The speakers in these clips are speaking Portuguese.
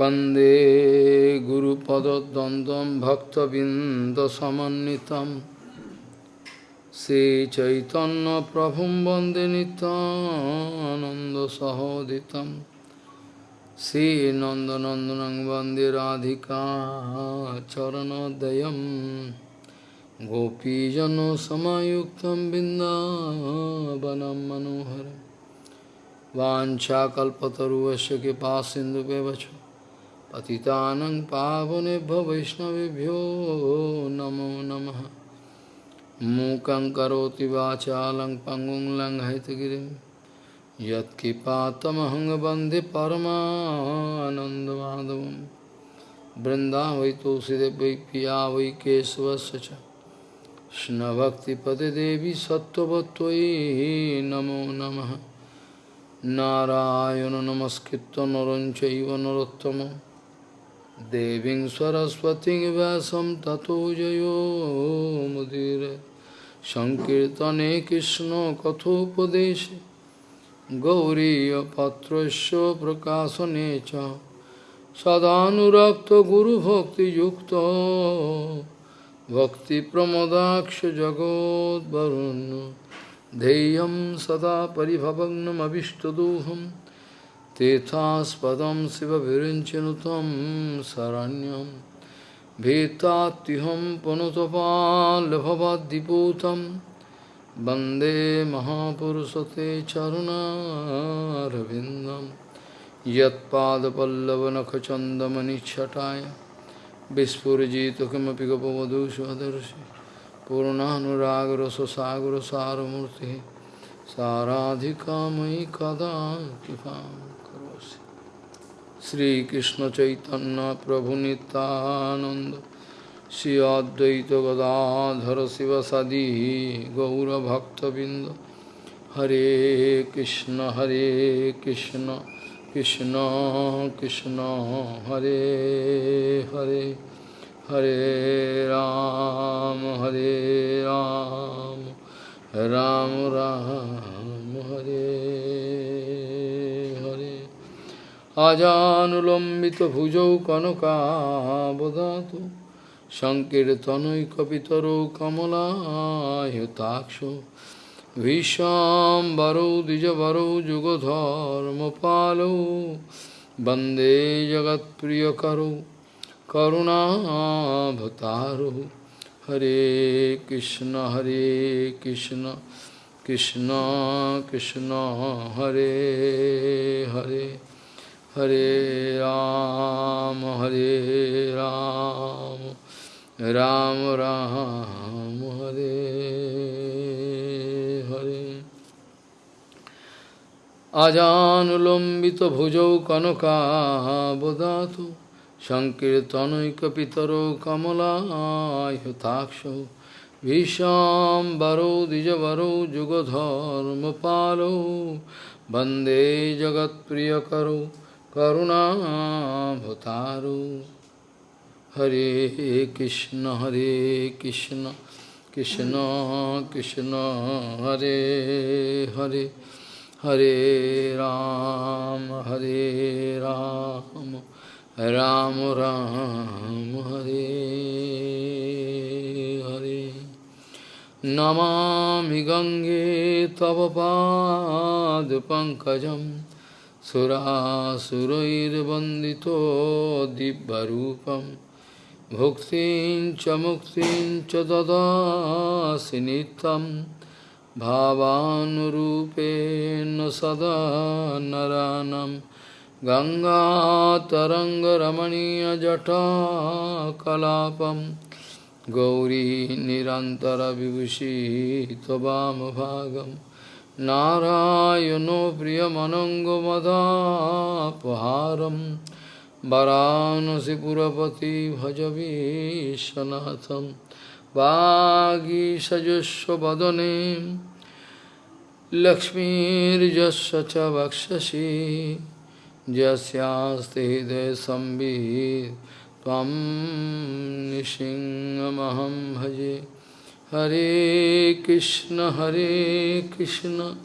वन्दे गुरुपदद्वन्द्वं भक्तबिन्दसमन्वितं श्रीचैतन्यप्रभुं वन्दे नितानन्दसहोदितं श्रीनन्दनन्दनं वन्दे राधिका चरणोदयं गोपीजनसमायुक्तं बिन्दावनं मनोहरम् वाञ्छाकल्पतरुवस्य कृपा सिन्धुव्यवच पतितानं पावनेभ्यो वैष्णवेभ्यो नमो नमः मूकं करोति वाचालं पङ्गुं लङ्घयितगिरिं यत्कृपातमहं वन्दे परमानन्दमाधवं बृन्दा वै तुलसीदेव वै पिया वै केशवस्य च कृष्णभक्तिपदे देवी सत्त्ववत्त्वयि नमो नमः नारायण नमस्कृत्य नरं चैव Deving Saraswati Vasam Tato Jayo Mudire Sankirtane Krishna Kathopadeshe Gauriya Patrasya Prakasanecha Sadhanurakta Guru Bhakti Yukta Bhakti Pramodaksh Jagod Varun Deyam Sada Paribhavagnam Abhishtaduham Tethaspadam Siva Virinchanutam Saranyam Vetatiham Panutapal Bhavadiputam Bande Mahapurusate Charuna Ravindam Yat Padapallavanakachandamani Chataya Vispurjita Kimapi Gopavadu Svadarshi Purnanuragaraso Sagara Saramurti Saradhika Mai Kada Kipam Shrikrishna চৈতন্য প্রভু নিত্যানন্দ, শ্রী অদ্বৈত গদাধর শিবসাদি গৌরভক্তবৃন্দ। হরে কৃষ্ণ হরে কৃষ্ণ কৃষ্ণ কৃষ্ণ, হরে হরে হরে রাম। अजानुलम्बितभुजौ कनकाबदातु सङ्कीर्तनैकपितरो कमलायुताक्षो, विशाम्बरौ, द्विजवरौ, जुगधर्मपालौ, वंदे जगत्प्रियकरौ करुणाभतारु हरे कृष्ण हरे कृष्ण कृष्ण कृष्ण, हरे Hare. Hare Ram, Hare Ram, Ram Ram, Hare Hare. Ajanulambita bhujau kanaka bodhatu, Sankirtanoi kapitaro kamala yutakshu, Vishambaro dijavaro jugadharma palo, Bande jagat priyakaro, করুণাভতারু হরে কৃষ্ণ হরে কৃষ্ণ কৃষ্ণ কৃষ্ণ হরে হরে হরে রাম হরে রাম রাম রাম হরে হরে নমামি গঙ্গে তব পাদ পঙ্কজম सुरासुरैर्वन्दितो दिव्यरूपं भुक्तिं च मुक्तिं च ददासि नित्यं भावानुरूपेण सदा नरानं गङ्गातरङ्गरमणीयजटा कलापं गौरी निरन्तरविभूषितवामभागम् नारायणो प्रियमनङ्गमदापहारं वरानसिपुरपति भजवीशनाथं वागीषजुष्वदने लक्ष्मीर्यस्य च वक्षसि यस्यास्ति हृदय संवित् त्वं निसिंहमहं भजे Hare Krishna, Hare Krishna,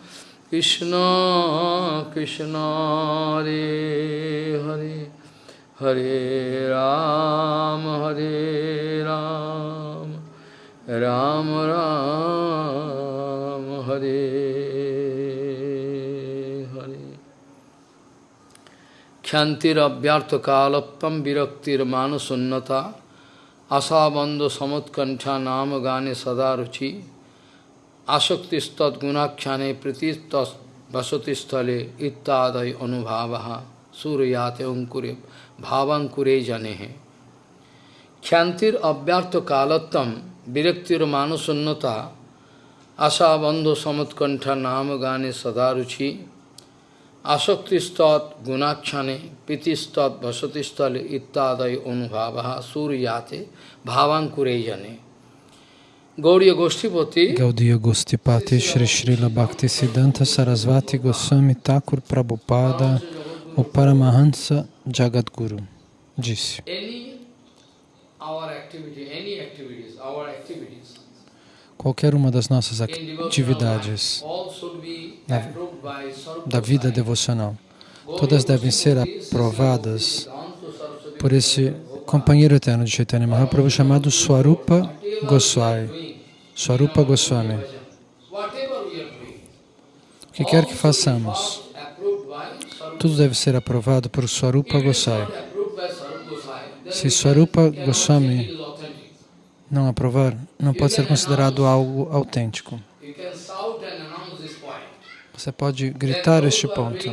Krishna Krishna, Hare Hare, Hare Ram, Hare Ram, Ram Ram, Hare Hare. Khyantira abhyartha kalapam viraktir manusunnata আশাবন্ধ সমৎকণ্ঠা নাম গানে সদা রুচি আসক্তিস্তৎ গুণাখ্যানে প্রীতিস্ত বসতিস্থলে ইত্যাদয় অনুভাব সূর্যাতে অঙ্কুরে ভাবাঙ্কুরে জানে হে খ্যান্তির অব্যর্থ কালত্তম বিরক্তির মানসন্নতা আশাবন্ধ সমৎকণ্ঠা নাম গানে সদা রুচি asaktistat gunakshane pritistat vasatistale ittadai anubhavaha suryate bhavankure jane Gauriya Goshtipati Gaudiya Gostipati Shri Srila Bhakti Siddhanta Sarasvati Goswami Thakur Prabhupada o Paramahansa Jagadguru disse any our activity, any activities, our activities qualquer uma das nossas atividades be da- vida devocional, todas devem ser aprovadas por esse companheiro eterno de Chaitanya Mahaprabhu chamado Swarupa Goswami. Swarupa Goswami. O que quer que façamos, tudo deve ser aprovado por Swarupa Goswami. Se Swarupa Goswami. Não aprovar, não pode ser considerado algo autêntico. Você pode gritar este ponto.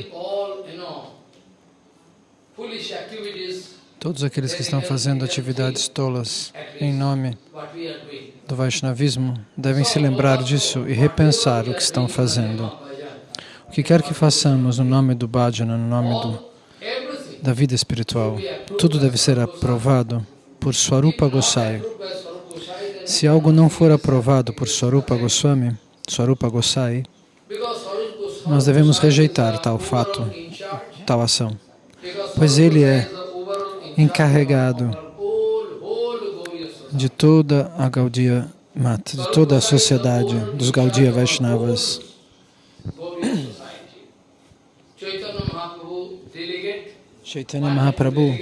Todos aqueles que estão fazendo atividades tolas em nome do Vaishnavismo devem se lembrar disso e repensar o que estão fazendo. O que quer que façamos no nome do bhajana, no nome do, da vida espiritual, tudo deve ser aprovado por Swarupa Gosai. approved by Sarva Goswami, then Se algo não for aprovado por Swarupa Goswami, Swarupa Gosai, nós devemos rejeitar tal fato, tal ação, pois ele é encarregado de toda a Gaudiya Mata, de toda a sociedade dos Gaudiya Vaishnavas. Chaitanya Mahaprabhu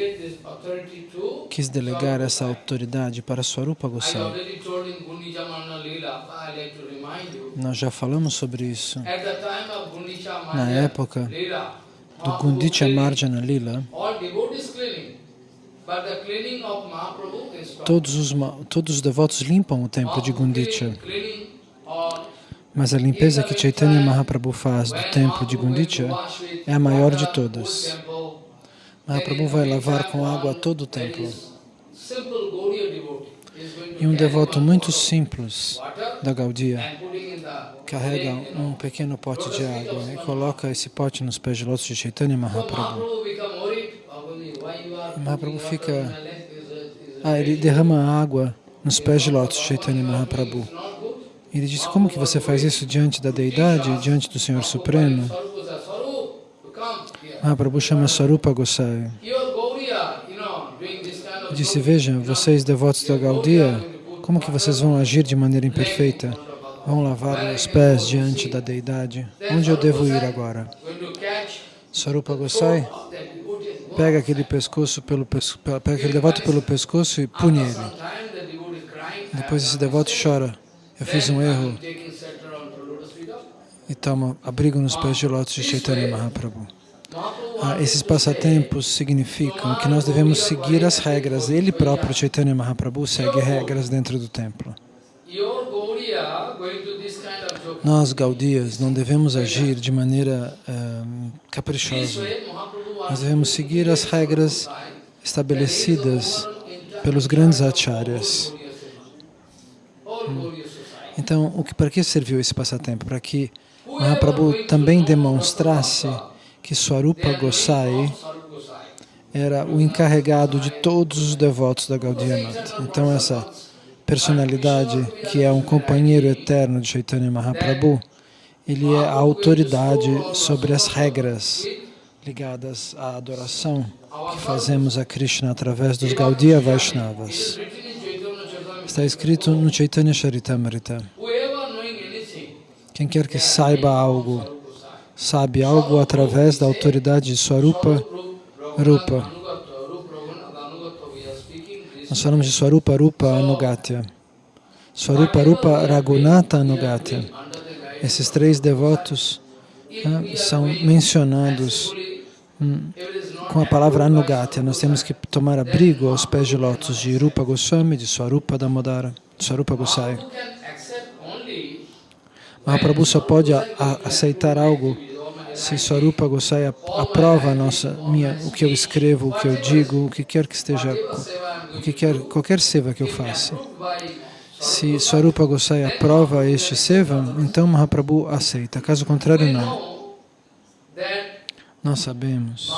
quis delegar essa autoridade para Swarupa I Gosai. already told in Gundija Manna Leela, but I like to remind you. Nós já falamos sobre isso. Na época do Gundicha Marjana Lila, todos os, todos os devotos limpam o templo de Gundicha, mas a limpeza que Chaitanya Mahaprabhu faz do templo de Gundicha é a maior de todas. Mahaprabhu vai lavar com água todo o templo. E um devoto muito simples da the carrega um pequeno pote de água e coloca esse pote nos pés de lótus de Chaitanya Mahaprabhu. Are Mahaprabhu fica- Ah, ele derrama água nos pés de lótus de Chaitanya Mahaprabhu. Ele disse, como que você faz isso diante da Deidade, diante do Senhor Supremo? Sarupa says, Sarup, you come here. Mahaprabhu chama Sarupa Gosai. Disse, veja, vocês devotos da Gaudiya, como que vocês vão agir de maneira imperfeita? Vão lavar meus pés diante da Deidade? Onde eu devo ir agora? Sarupa Gosai pega aquele pescoço pelo pega aquele devoto pelo pescoço e pune ele. Depois esse devoto chora. Eu fiz um erro e toma abrigo nos pés de lótus de Chaitanya Mahaprabhu. Ah, esses passatempos significam que nós devemos seguir as regras. Ele próprio, Chaitanya Mahaprabhu, segue regras dentro do templo. Nós, Gaudias, não devemos agir de maneira ah, This caprichosa. Nós devemos seguir as regras estabelecidas pelos grandes acharyas. society. Então, o que, para que serviu esse passatempo? Para que Mahaprabhu também demonstrasse que Swarupa Gosai era o encarregado de todos os devotos da Gaudiya Mata. Então, essa personalidade, que é um companheiro eterno de Chaitanya Mahaprabhu, ele é a autoridade sobre as regras ligadas à adoração que fazemos a Krishna através dos Gaudiya Vaishnavas. Está escrito no Chaitanya Charitamrita. Quem quer que saiba algo, sabe algo através da autoridade de Swarupa Rupa. Nós falamos de Swarupa Rupa Anugatya. Swarupa Rupa Raghunatha Anugatya. Esses três devotos né, são mencionados hum, com a palavra Anugatya. Nós temos que tomar abrigo aos pés de lótus de Rupa Goswami, de Swarupa Damodara, de Swarupa Gosai. Mahaprabhu só pode a- a- aceitar algo se Swarupa Gosai ap- aprova nossa, minha, o que eu escrevo, o que eu digo, o que quer que esteja, o que quer, qualquer seva que eu faça. Se Swarupa Gosai aprova este seva, então Mahaprabhu aceita. Caso contrário, não. Nós sabemos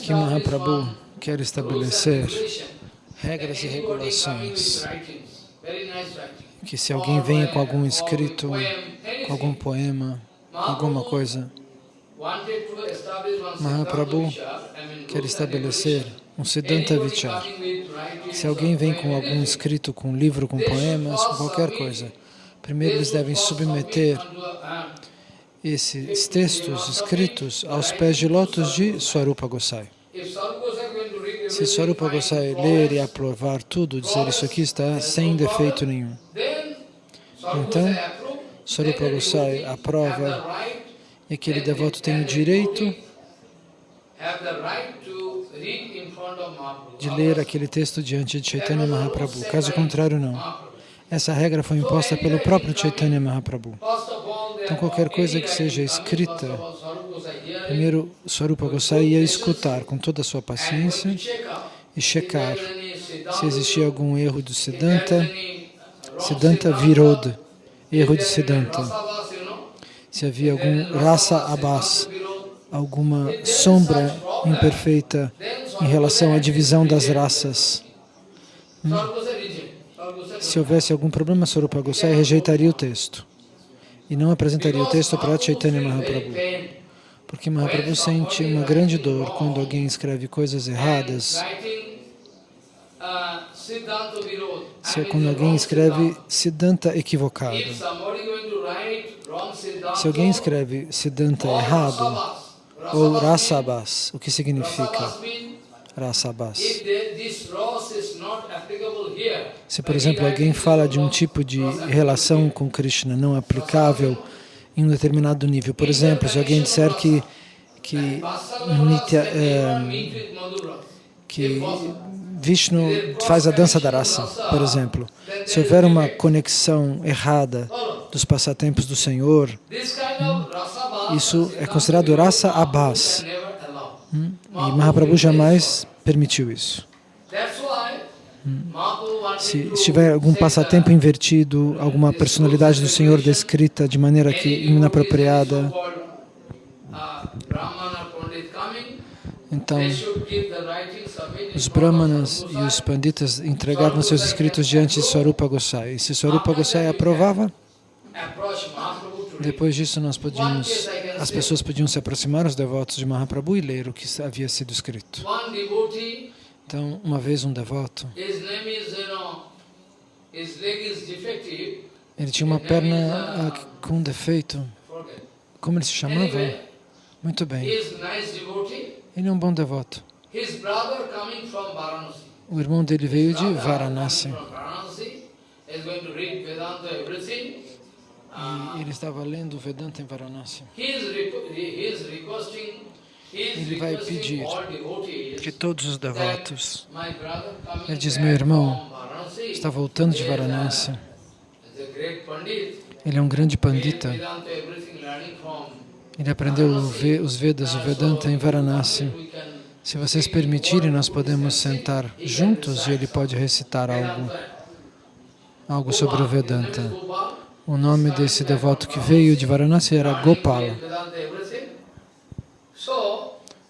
que Mahaprabhu quer estabelecer regras e regulações que se alguém venha com algum escrito, com algum poema, alguma coisa, Mahaprabhu quer estabelecer um Siddhanta Vichar. Se alguém vem com algum escrito, com um livro, com poemas, com qualquer coisa, primeiro eles devem submeter esses textos escritos aos pés de lótus de Swarupa Gosai. Se Swarupa Gosai ler e aprovar tudo, dizer isso aqui está sem defeito nenhum. Então, Swarupa Gosai aprova e aquele devoto tem o direito de ler aquele texto diante de Chaitanya Mahaprabhu. Caso contrário, não. Essa regra foi imposta pelo próprio Chaitanya Mahaprabhu. Então, qualquer coisa que seja escrita, primeiro Swarupa Gosai ia escutar com toda a sua paciência e checar se existia algum erro do Siddhanta, Siddhanta Viroda, erro de Siddhanta, se havia algum rasa abas, alguma sombra imperfeita em relação à divisão das raças. Hum? Se houvesse algum problema, Swarupa Gosai rejeitaria o texto e não apresentaria o texto para Chaitanya Mahaprabhu. Porque Mahaprabhu sente uma grande dor quando alguém escreve coisas erradas. Se quando alguém escreve Siddhanta equivocado. Se alguém escreve Siddhanta errado, ou Rasabas, o que significa Rasabas? Se, por exemplo, alguém fala de um tipo de relação com Krishna não aplicável em um determinado nível, por exemplo, se alguém disser que que, Nitya, é, que Vishnu faz a dança da raça, por exemplo, se houver uma conexão errada dos passatempos do Senhor, isso é considerado rasa abas. E Mahaprabhu jamais permitiu isso. Se estiver algum passatempo invertido, alguma personalidade do Senhor descrita de maneira que inapropriada, então os brahmanas e os panditas entregavam seus escritos diante de Swarupa Gosai. E se Swarupa Gosai aprovava, depois disso nós podíamos, as pessoas podiam se aproximar, os devotos de Mahaprabhu, e ler o que havia sido escrito. Então, uma vez um devoto, ele tinha uma perna ah, com defeito. Como ele se chamava? Muito bem. Ele é um bom devoto. O irmão dele veio de Varanasi. E ele estava lendo Vedanta em Varanasi. Ele vai pedir que todos os devotos, ele diz, meu irmão, está voltando de Varanasi. Ele é um grande pandita. Ele aprendeu os Vedas, o Vedanta em Varanasi. Se vocês permitirem, nós podemos sentar juntos e ele pode recitar algo, algo sobre o Vedanta. O nome desse devoto que veio de Varanasi era Gopala.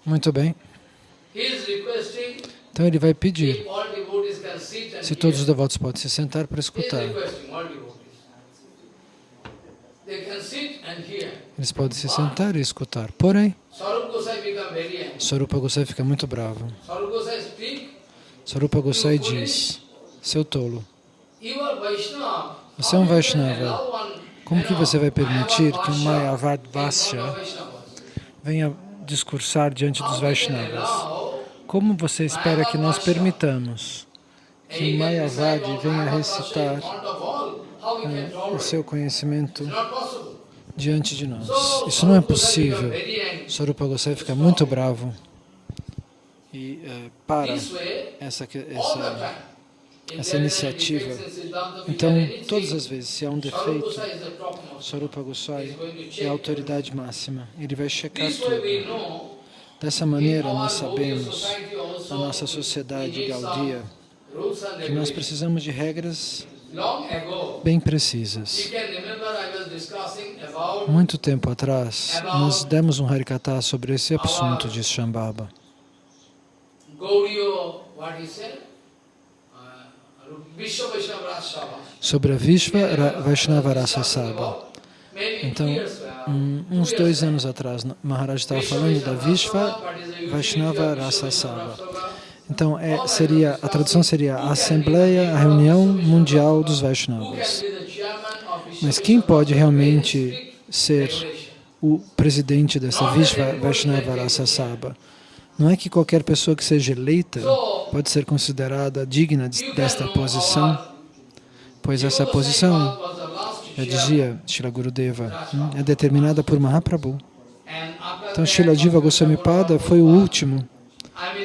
Muito bem. Então ele vai pedir se todos os devotos podem se sentar para escutar. Eles podem se sentar e escutar. Porém, Sarupa Gosai fica muito bravo. Sarupa Gosai diz, seu tolo, você é um Vaishnava. Como que você vai permitir que um Mayavad Vasya venha discursar diante dos Vaishnavas? como você espera que nós permitamos que Mayavadi venha recitar uh, o seu conhecimento diante de nós? Isso não é possível. Sarupa Gosai fica muito bravo e uh, para essa, essa, essa iniciativa. Então, todas as vezes, se há um defeito, Sarupa Goswami é a autoridade máxima. Ele vai checar tudo. Dessa maneira, nós sabemos, na nossa sociedade Gaudia, que nós precisamos de regras bem precisas. Muito tempo atrás, nós demos um Harikata sobre esse assunto de Shambhava. Sobre a Vishva Vaishnava Rasa Sabha. Então, uns dois anos atrás, Maharaj estava falando da Vishva Vaishnava Rasa Sabha. Então, é, seria, a tradução seria a Assembleia, a Reunião Mundial dos Vaishnavas. Mas quem pode realmente ser o presidente dessa Vishva Vaishnava Rasa Sabha? Não é que qualquer pessoa que seja eleita pode ser considerada digna desta posição, pois essa posição, já dizia Shila Gurudeva, hum, é determinada por Mahaprabhu. Então, Shila Jiva Goswami Pada foi o último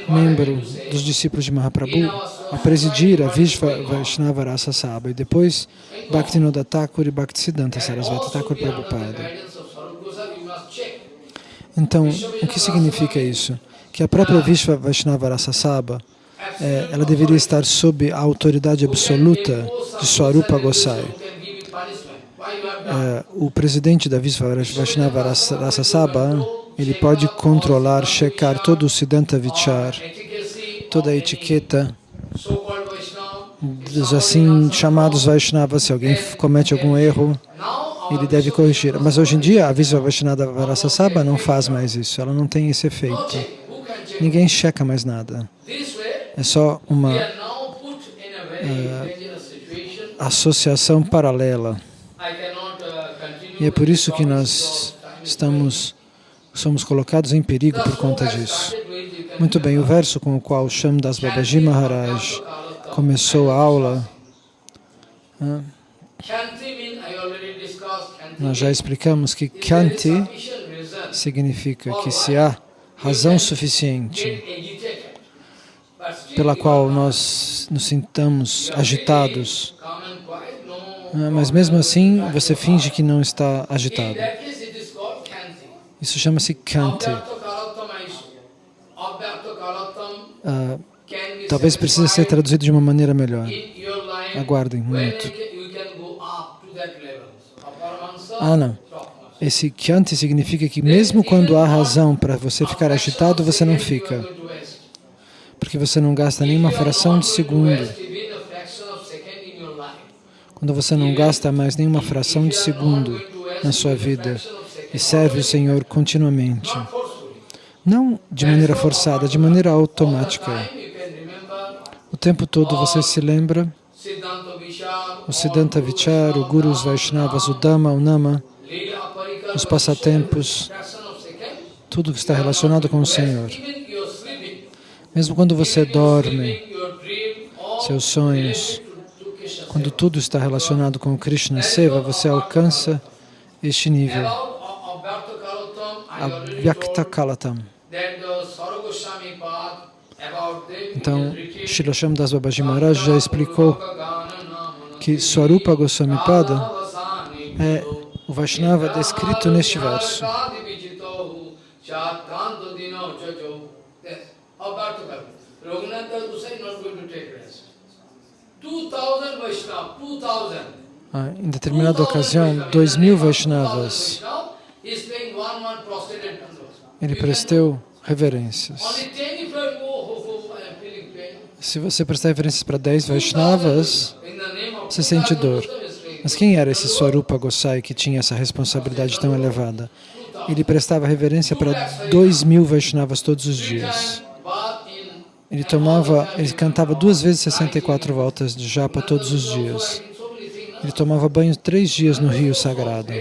membro dos discípulos de Mahaprabhu a presidir a Vishva Vaishnava Rasa Sabha e depois Bhaktinoda Thakur e Bhaktisiddhanta Sarasvati Thakur Prabhupada. Então, o que significa isso? Que a própria Vishva Vaishnava Rasa Sabha, é, ela deveria estar sob a autoridade absoluta de Swarupa Gosai. É, o presidente da Vishva Vaishnava Rasa Sabha ele pode controlar, checar todo o Siddhanta Vichar, toda a etiqueta dos assim chamados Vaishnavas. Se alguém comete algum erro, ele deve corrigir. Mas hoje em dia, a Visva Vaishnava Varasasaba não faz mais isso, ela não tem esse efeito. Ninguém checa mais nada. É só uma uh, associação paralela. E é por isso que nós estamos somos colocados em perigo por conta disso. Muito bem, o verso com o qual Shamdas Babaji Maharaj começou a aula, nós já explicamos que Kyanti significa que se há razão suficiente pela qual nós nos sintamos agitados, mas mesmo assim você finge que não está agitado. Isso chama-se Kanti. Uh, talvez precise ser traduzido de uma maneira melhor. Aguardem um minuto. Ah, não. Esse Kyanti significa que mesmo quando há razão para você ficar agitado, você não fica. Porque você não gasta nenhuma fração de segundo. Quando você não gasta mais nenhuma fração de segundo na sua vida, e serve o Senhor continuamente. Não de maneira forçada, de maneira automática. O tempo todo você se lembra o Siddhanta Vichar, o Guru, os Vaishnavas, o Dhamma, o Nama, os passatempos, tudo que está relacionado com o Senhor. Mesmo quando você dorme, seus sonhos, quando tudo está relacionado com Krishna Seva, você alcança este nível. Avyakta Kalatam. Então, Srila Shamdas Babaji Maharaj já explicou que Swarupa Goswami Pada é o Vaishnava descrito neste verso. Ah, em determinada ocasião, dois mil Vaishnavas ele prestou reverências. Se você prestar reverências para 10 Vaishnavas, você sente dor. Mas quem era esse Swarupa Gosai que tinha essa responsabilidade tão elevada? Ele prestava reverência para 2 mil Vaishnavas todos os dias. Ele tomava, ele cantava duas vezes 64 voltas de japa todos os dias. Ele tomava banho três dias no rio sagrado.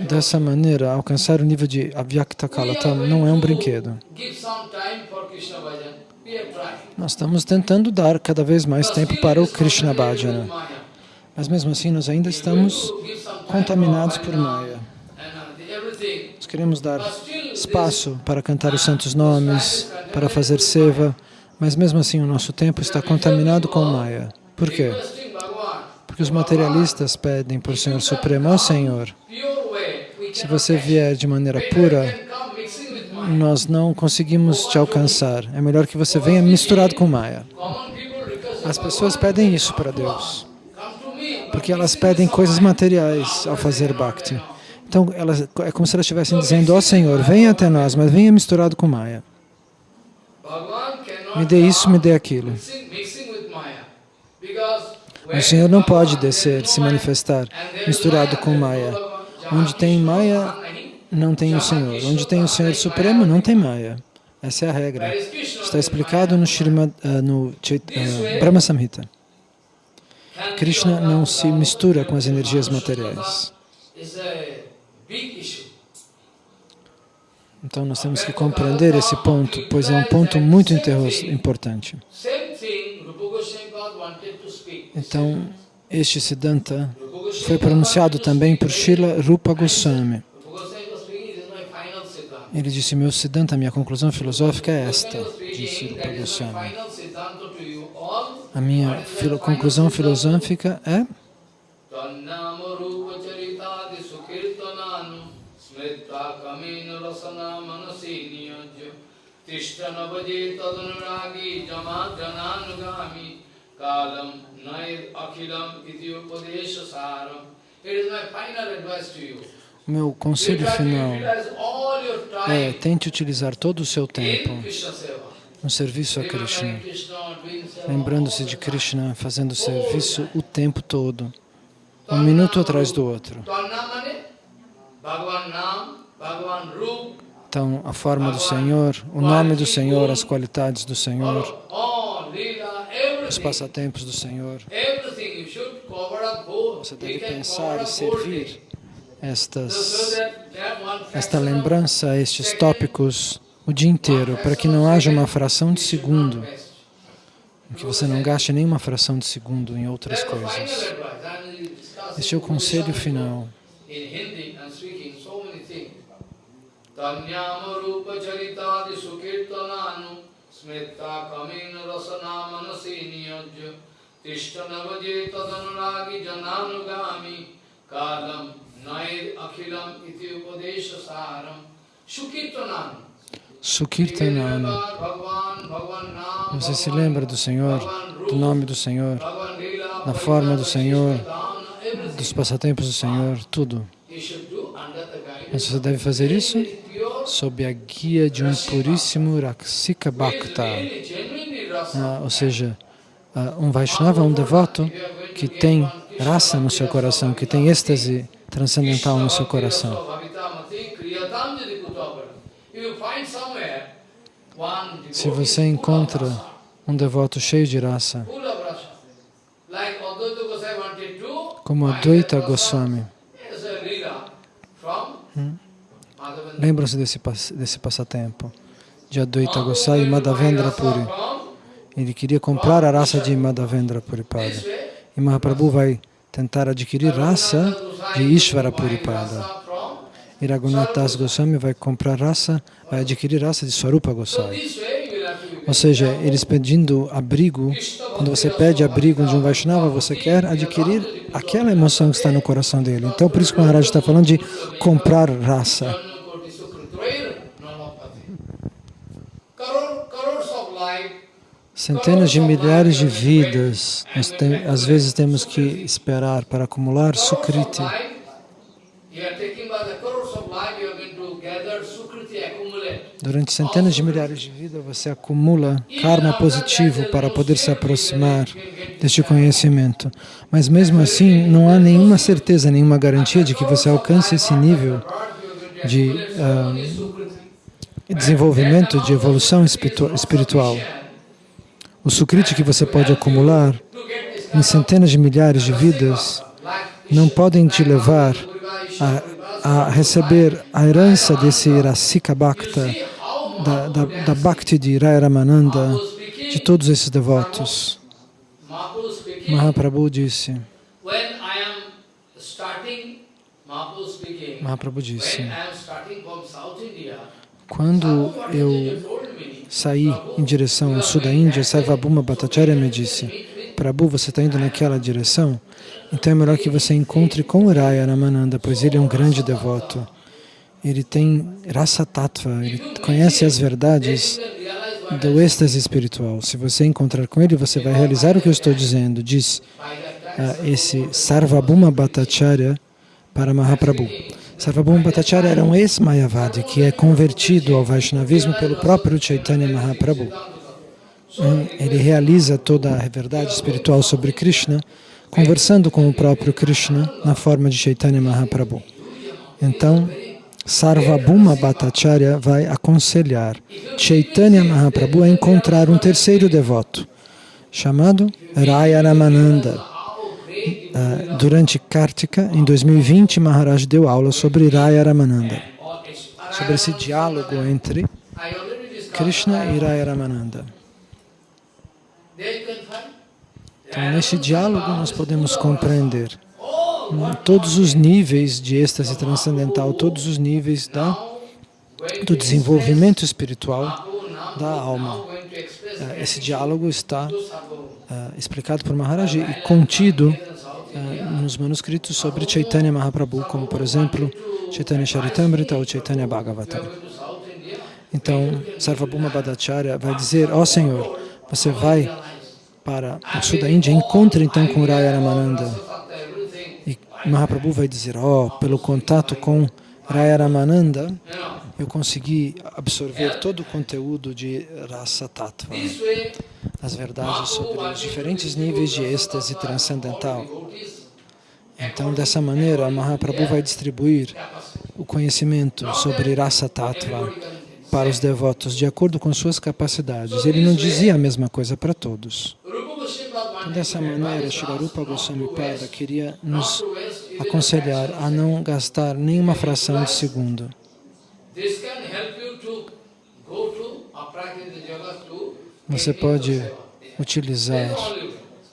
Dessa maneira, alcançar o nível de Avyakta Kalatam não é um brinquedo. Nós estamos tentando dar cada vez mais tempo para o Krishna Bhajana. Mas mesmo assim, nós ainda estamos contaminados por Maya. Nós queremos dar espaço para cantar os santos nomes, para fazer seva, mas mesmo assim o nosso tempo está contaminado com Maya. Por quê? Porque os materialistas pedem para o Senhor Supremo, ó Senhor, se você vier de maneira pura, nós não conseguimos te alcançar. É melhor que você venha misturado com Maya. As pessoas pedem isso para Deus, porque elas pedem coisas materiais ao fazer Bhakti. Então, elas, é como se elas estivessem dizendo, ó Senhor, venha até nós, mas venha misturado com Maya. Me dê isso, me dê aquilo. O Senhor não pode descer, se manifestar misturado com Maya. Onde tem Maya, não tem o Senhor. Onde tem o Senhor Supremo, não tem Maya. Essa é a regra. Está explicado no, Shrimad, uh, no uh, Brahma Samhita. Krishna não se mistura com as energias materiais. Então nós temos que compreender esse ponto, pois é um ponto muito importante. Então, este Siddhanta foi pronunciado também por Srila Rupa Goswami. Ele disse, meu Siddhanta, minha conclusão filosófica é esta, disse Rupa Goswami. A minha filo conclusão filosófica é kalam nair akhilam iti. It is my final advice to you. O meu conselho final é tente utilizar todo o seu tempo no serviço a Krishna, lembrando-se de Krishna, fazendo serviço o tempo todo, um minuto atrás do outro. Então, a forma do Senhor, o nome do Senhor, as qualidades do Senhor, os passatempos do Senhor. Você deve pensar e servir estas, esta lembrança, estes tópicos o dia inteiro, para que não haja uma fração de segundo, que você não gaste nenhuma fração de segundo em outras coisas. Este é o conselho final. kalam upadesha saram shukirtanam Sukirtanana. Você se lembra do Senhor, do nome do Senhor, da forma do Senhor, dos passatempos do Senhor, tudo. Mas você deve fazer isso sob a guia de um puríssimo Raksika Bhakta. Ah, ou seja, ah, um Vaishnava, um devoto que tem raça no seu coração, que tem êxtase transcendental no seu coração. Se você encontra um devoto cheio de raça, como Advaita Goswami, hum? lembram-se desse, desse passatempo de Advaita Goswami e Madhavendra Puri. Ele queria comprar a raça de Madhavendra Puripada. E Mahaprabhu vai tentar adquirir raça de Ishvara Puripada. E Raghunath Das Goswami vai comprar raça, vai adquirir raça de Swarupa Goswami. Ou seja, eles pedindo abrigo, quando você pede abrigo de um Vaishnava, você quer adquirir aquela emoção que está no coração dele. Então, por isso que o Maharaj está falando de comprar raça. Centenas de milhares de vidas, nós às vezes temos que esperar para acumular Sukriti. Durante centenas de milhares de vidas, você acumula karma positivo para poder se aproximar deste conhecimento. Mas mesmo assim, não há nenhuma certeza, nenhuma garantia de que você alcance esse nível de uh, desenvolvimento, de evolução espiritual. O sukriti que você pode acumular em centenas de milhares de vidas não podem te levar a a receber a herança desse Rasika Bhakta, da, da, da Bhakti de Raya Ramananda, de todos esses devotos. Mahaprabhu disse, Mahaprabhu disse, quando eu saí em direção ao sul da Índia, Sarvabhuma Bhattacharya me disse, Prabhu, você está indo naquela direção? Então é melhor que você encontre com Uraya Ramananda, pois ele é um grande devoto. Ele tem rasa tattva, ele conhece as verdades do êxtase espiritual. Se você encontrar com ele, você vai realizar o que eu estou dizendo, diz ah, esse Sarvabhuma Bhattacharya para Mahaprabhu. Sarvabhuma Bhattacharya era um ex-Mayavadi que é convertido ao Vaishnavismo pelo próprio Chaitanya Mahaprabhu. Hum, Ele realiza toda a verdade espiritual sobre Krishna, conversando com o próprio Krishna na forma de Chaitanya Mahaprabhu. Então, Sarvabhuma Bhattacharya vai aconselhar Chaitanya Mahaprabhu a encontrar um terceiro devoto, chamado Raya Ramananda. Ah, durante Kartika, em 2020, Maharaj deu aula sobre Raya Ramananda, sobre esse diálogo entre Krishna e Raya Ramananda. Então, nesse diálogo, nós podemos compreender hum, todos os níveis de êxtase transcendental, todos os níveis da, do desenvolvimento espiritual da alma. Ah, Esse diálogo está ah, explicado por Maharaji e contido nos manuscritos sobre Chaitanya Mahaprabhu, como, por exemplo, Chaitanya Charitamrita ou Chaitanya Bhagavatam. Então, Sarvabhuma Bhattacharya vai dizer, ó Senhor, você vai para o sul da Índia, encontre então com Raya Ramananda. E Mahaprabhu vai dizer, ó, pelo contato com Raya Ramananda, eu consegui absorver todo o conteúdo de Rasa Tattva, This way, as verdades sobre os diferentes níveis de êxtase transcendental. Então, dessa maneira, Mahaprabhu vai distribuir o conhecimento sobre Rasa Tattva para os devotos de acordo com suas capacidades. Ele não dizia a mesma coisa para todos. Então, dessa maneira, Shilarupa Goswami Pada queria nos aconselhar a não gastar nenhuma fração de segundo. Você pode utilizar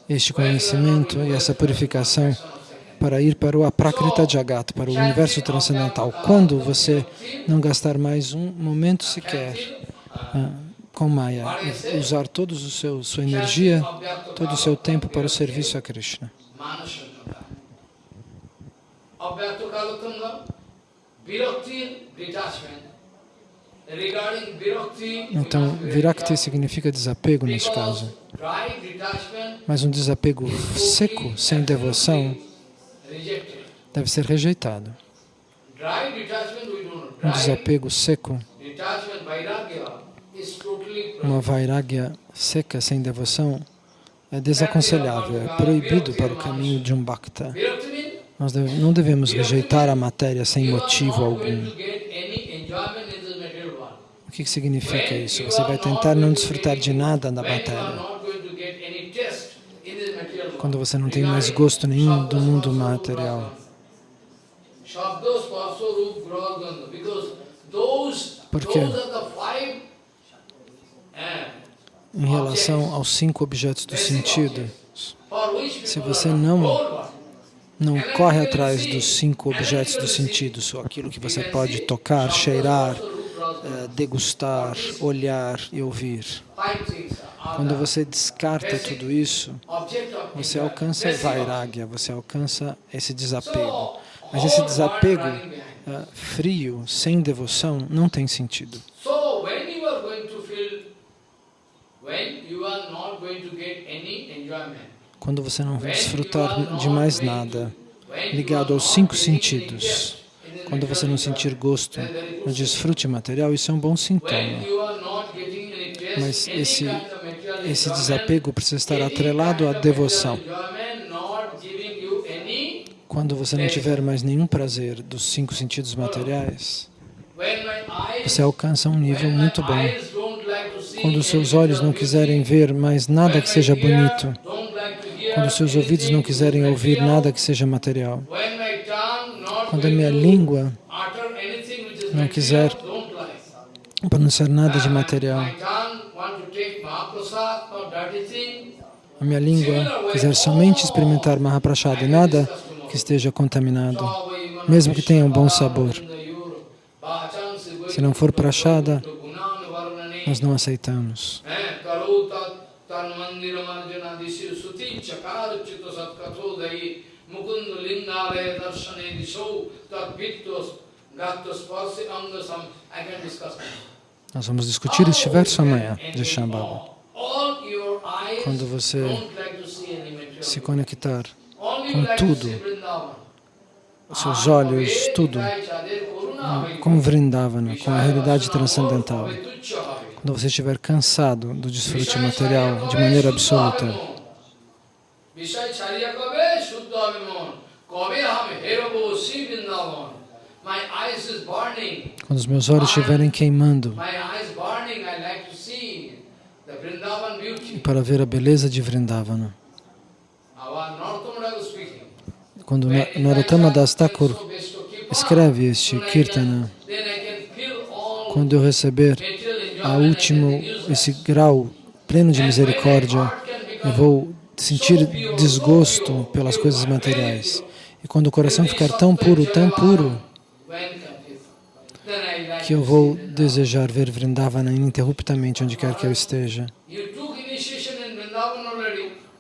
este conhecimento e essa purificação para ir para o Aprakrita Jagat, para o universo transcendental. Quando você não gastar mais um momento sequer ah, com Maya, usar toda a sua energia, todo o seu tempo para o serviço a Krishna. Então, Virakti significa desapego neste caso. Mas um desapego seco, sem devoção, deve ser rejeitado. Um desapego seco, uma vairagya seca, sem devoção, é desaconselhável, é proibido para o caminho de um bhakta. Nós deve- não devemos rejeitar a matéria sem motivo algum. O que que significa isso? Você vai tentar não desfrutar de nada are matéria. Quando você não tem mais gosto nenhum do mundo material. Por quê? Em relação aos cinco objetos do sentido, se você não. Não corre atrás dos cinco objetos do sentido, só aquilo que você pode tocar, cheirar, eh, degustar, olhar e ouvir. Quando você descarta tudo isso, você alcança vairagya, você alcança esse desapego. Mas esse desapego eh, frio, sem devoção, não tem sentido. Going to feel, when you are not going to get any enjoyment, Quando você não desfrutar de mais nada ligado aos cinco sentidos, quando você não sentir gosto no desfrute material, isso é um bom sintoma. Mas esse, esse desapego precisa estar atrelado à devoção. Quando você não tiver mais nenhum prazer dos cinco sentidos materiais, você alcança um nível muito bom. Quando seus olhos não quiserem ver mais nada que seja bonito, quando seus ouvidos não quiserem ouvir nada que seja material, Quando a minha língua não quiser pronunciar nada de material, a minha língua quiser somente experimentar Mahaprasada e nada que esteja contaminado, mesmo que tenha um bom sabor. Se não for prachada, nós não aceitamos. Nós vamos discutir este verso amanhã de Shambhava. Quando você se conectar com tudo, os seus olhos, tudo, com Vrindavana, com a realidade transcendental. Quando você estiver cansado do desfrute material de maneira absoluta, quando os meus olhos estiverem queimando para ver a beleza de Vrindavana. Quando Narottama Das Thakur escreve este Kirtana, quando eu receber a último, esse grau pleno de misericórdia, eu vou sentir desgosto pelas coisas materiais. E quando o coração ficar tão puro, tão puro, que eu vou desejar ver Vrindavana ininterruptamente onde quer que eu esteja.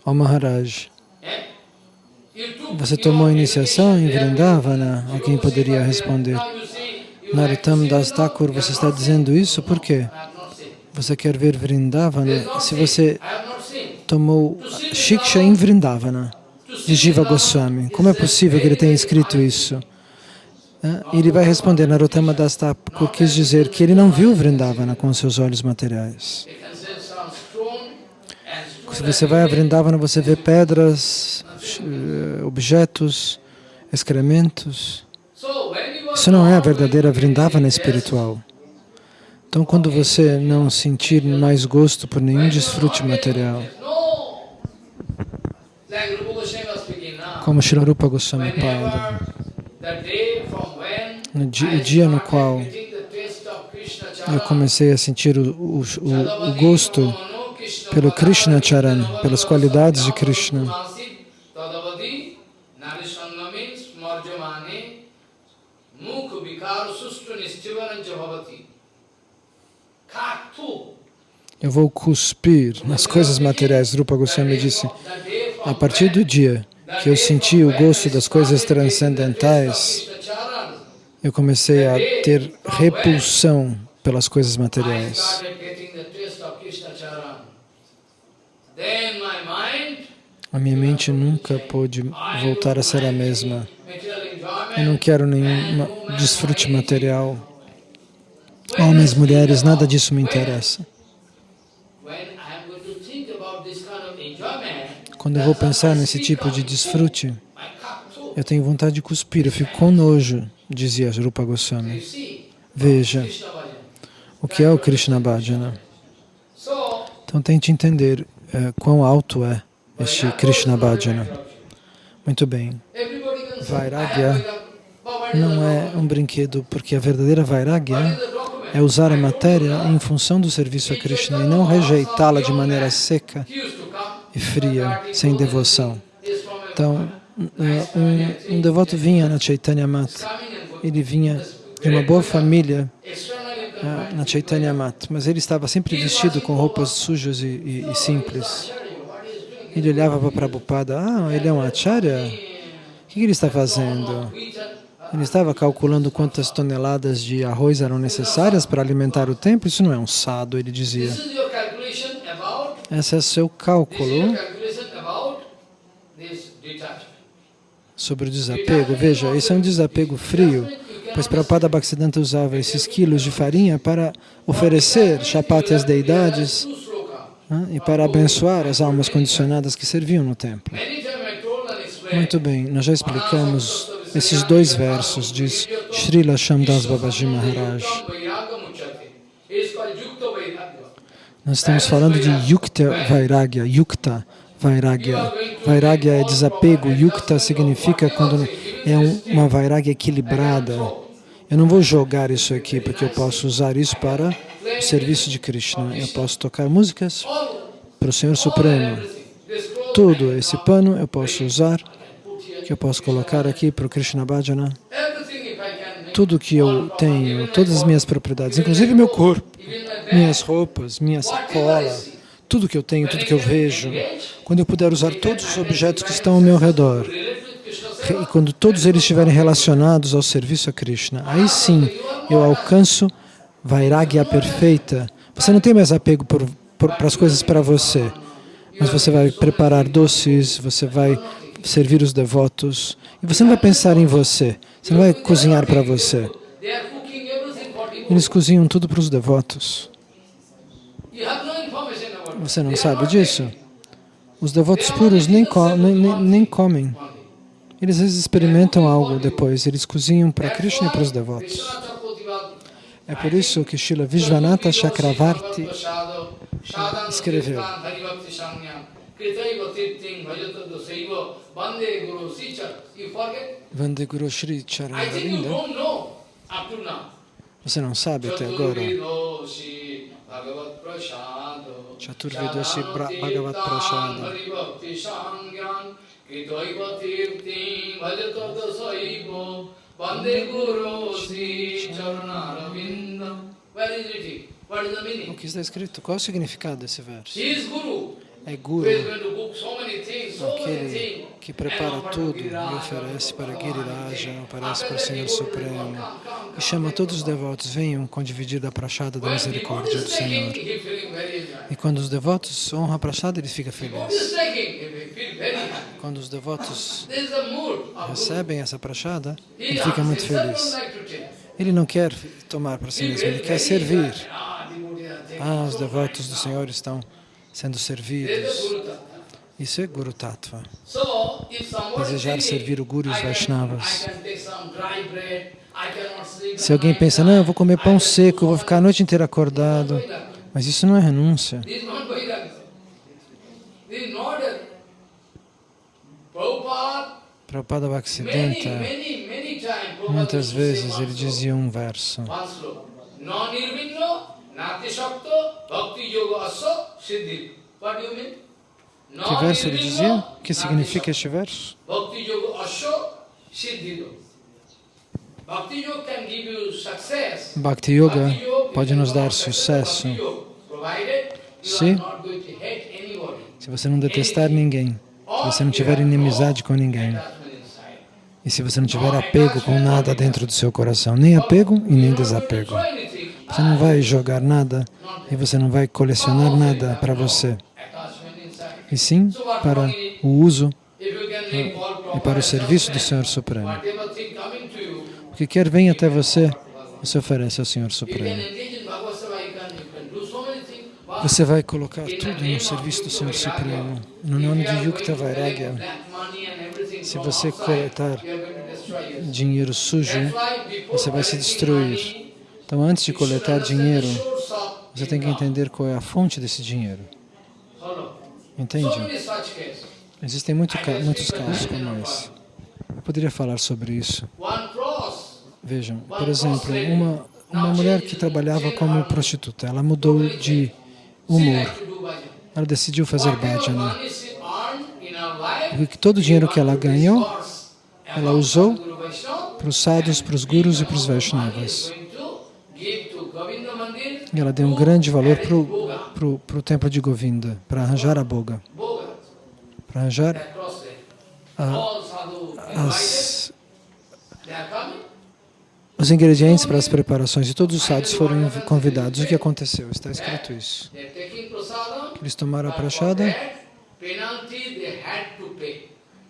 Ó Maharaj, você tomou iniciação em Vrindavana? Alguém poderia responder. Narottam Das Thakur, você está dizendo isso por quê? Você quer ver Vrindavana? Se você tomou Shiksha em Vrindavana, de Jiva Goswami, como é possível que ele tenha escrito isso? Ele vai responder, Narottama Das Thakur quis dizer que ele não viu Vrindavana com seus olhos materiais. Se você vai a Vrindavana, você vê pedras, eh, objetos, excrementos. Isso não é a verdadeira Vrindavana espiritual. Então, quando você não sentir mais gosto por nenhum desfrute material, como Shri Goswami fala, no dia, o dia no qual eu comecei a sentir o, o, o, gosto pelo Krishna Charan, pelas qualidades de Krishna, eu vou cuspir nas coisas materiais. Rupa Goswami disse, a partir do dia que eu senti o gosto das coisas transcendentais, eu comecei a ter repulsão pelas coisas materiais. A minha mente nunca pôde voltar a ser a mesma. Eu não quero nenhum desfrute material. Homens, mulheres, nada disso me interessa. Quando eu vou pensar nesse tipo de desfrute, eu tenho vontade de cuspir, eu fico com nojo, dizia Rupa Goswami. Veja, o que é o Krishna Bhajana? Então tente entender uh, quão alto é este Krishna Bhajana. Muito bem. Vairagya não é um brinquedo, porque a verdadeira Vairagya é usar a matéria em função do serviço a Krishna e não rejeitá-la de maneira seca e fria, sem devoção. Então, um, um devoto vinha na Chaitanya Mat, ele vinha de uma boa família uh, na Chaitanya Mat, mas ele estava sempre vestido com roupas sujas e, e, e simples. Ele olhava para Prabhupada, ah, ele é um acharya? O que ele está fazendo? Ele estava calculando quantas toneladas de arroz eram necessárias para alimentar o templo. Isso não é um sado, ele dizia. Esse é seu cálculo sobre o desapego. Veja, esse é um desapego frio, pois Prabhupada Bhaktisiddhanta usava esses quilos de farinha para oferecer chapati às deidades né, e para abençoar as almas condicionadas que serviam no templo. Muito bem, nós já explicamos esses dois versos, diz Srila Shamdas Babaji Maharaj. Nós estamos falando de Yukta Vairagya, Yukta Vairagya. Vairagya é desapego, Yukta significa quando é um, uma vairagya equilibrada. Eu não vou jogar isso aqui porque eu posso usar isso para o serviço de Krishna. Eu posso tocar músicas para o Senhor Supremo. Tudo esse pano eu posso usar, que eu posso colocar aqui para o Krishna Bhajana. Tudo que eu tenho, todas as minhas propriedades, inclusive meu corpo, minhas roupas, minha sacola, tudo que eu tenho, tudo que eu vejo, quando eu puder usar todos os objetos que estão ao meu redor, e quando todos eles estiverem relacionados ao serviço a Krishna, aí sim eu alcanço Vairagya perfeita. Você não tem mais apego para as coisas para você, mas você vai preparar doces, você vai servir os devotos, e você não vai pensar em você, você não vai cozinhar para você. Eles cozinham tudo para os devotos. Você não sabe disso? Os devotos puros nem, co nem, nem comem. Eles experimentam algo depois, eles cozinham para Krishna e para os devotos. É por isso que Srila Vishwanatha Chakravarti escreveu Vande Guru Sri Charanavinda Você não sabe até agora. Chaturvedoshi Bhagavat meaning? O que está escrito? Qual é o significado desse verso? É Guru, aquele que prepara tudo e oferece para Giriraja, oferece para o Senhor Supremo e chama todos os devotos, venham condividir da prachada da misericórdia do Senhor. E quando os devotos honram a prachada, ele fica feliz. Quando os devotos recebem essa prachada, ele fica muito feliz. Ele não quer tomar para si mesmo, ele quer servir. Ah, os devotos do Senhor estão sendo servidos. Isso é Guru Tattva. Desejar servir o Guru e os Vaishnavas. Se alguém pensa, não, eu vou comer pão seco, vou ficar a noite inteira acordado. Mas isso não é renúncia. Prabhupada Bhaktisiddhanta, muitas vezes ele dizia um verso. Que verso ele dizia? O que significa este verso? Bhakti Yoga pode nos dar sucesso. Se, se você não detestar ninguém, se você não tiver inimizade com ninguém, e se você não tiver apego com nada dentro do seu coração, nem apego e nem desapego. Você não vai jogar nada e você não vai colecionar nada para você, e sim para o uso e para o serviço do Senhor Supremo. O que quer vem até você, você oferece ao Senhor Supremo. Você vai colocar tudo no serviço do Senhor Supremo, no nome de Yukta Vairagya. Se você coletar dinheiro sujo, você vai se destruir. Então, antes de coletar dinheiro, você tem que entender qual é a fonte desse dinheiro. Entende? Existem muito, muitos casos como esse. Eu poderia falar sobre isso. Vejam, por exemplo, uma, uma mulher que trabalhava como prostituta, ela mudou de humor. Ela decidiu fazer bhajana. Porque todo o dinheiro que ela ganhou, ela usou para os sadhus, para os gurus e para os Vaishnavas. E ela deu um grande valor para o templo de Govinda, para arranjar a boga, para arranjar a, as, os ingredientes para as preparações. E todos os sadhus foram convidados. O que aconteceu? Está escrito isso. Eles tomaram a prachada,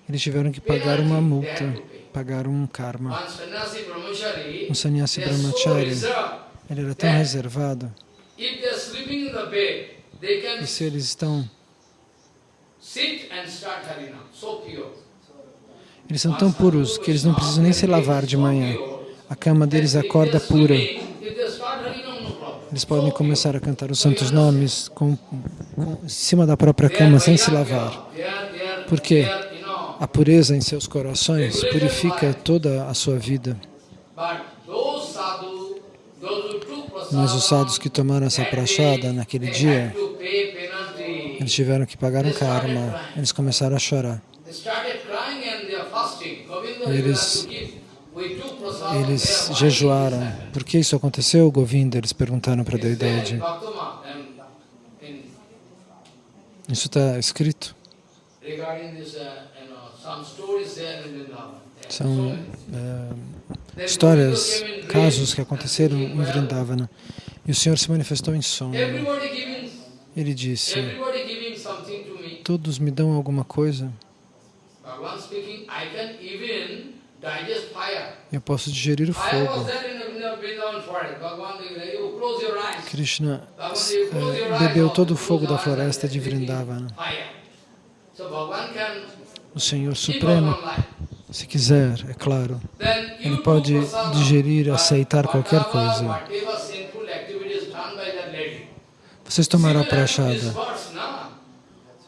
eles tiveram que pagar uma multa, pagar um karma. Um sannyasi brahmachari ele era tão reservado. E se eles estão... Eles são tão puros que eles não precisam nem se lavar de manhã. A cama deles acorda pura. Eles podem começar a cantar os santos nomes com, com, em cima da própria cama, sem se lavar. Por quê? A pureza em seus corações purifica toda a sua vida. Mas os sadhus que tomaram essa prachada naquele dia, eles tiveram que pagar um karma, eles começaram a chorar. Eles, eles jejuaram. Por que isso aconteceu, Govinda? Eles perguntaram para a deidade. Isso está escrito. São é, histórias, casos que aconteceram em Vrindavana. E o Senhor se manifestou em sonho. Ele disse, todos me dão alguma coisa. Eu posso digerir o fogo. Krishna é, bebeu todo o fogo da floresta de Vrindavana. O Senhor Supremo, se quiser, é claro, Ele pode digerir, aceitar qualquer coisa. Vocês tomaram a prachada,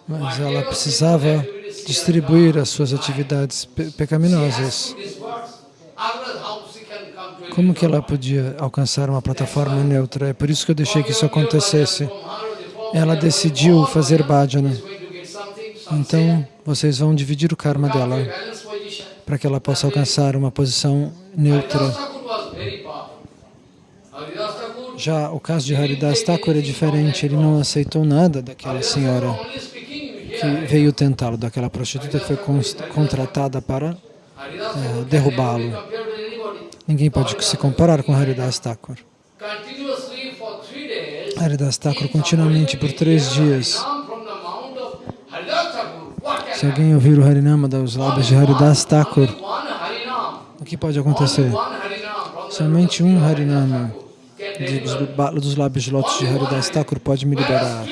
mas ela precisava distribuir as suas atividades pe pecaminosas. Como que ela podia alcançar uma plataforma neutra? É por isso que eu deixei que isso acontecesse. Ela decidiu fazer bhajana. Então, vocês vão dividir o karma dela para que ela possa alcançar uma posição neutra. Já o caso de Haridas Thakur é diferente, ele não aceitou nada daquela senhora que veio tentá-lo, daquela prostituta que foi contratada para é, derrubá-lo. Ninguém pode se comparar com Haridas Thakur. Haridas Thakur continuamente por três dias. Se alguém ouvir o Harinama dos lábios de Haridas Thakur, o que pode acontecer? Somente um Harinama dos, dos lábios de lótus de Haridas Thakur pode me liberar.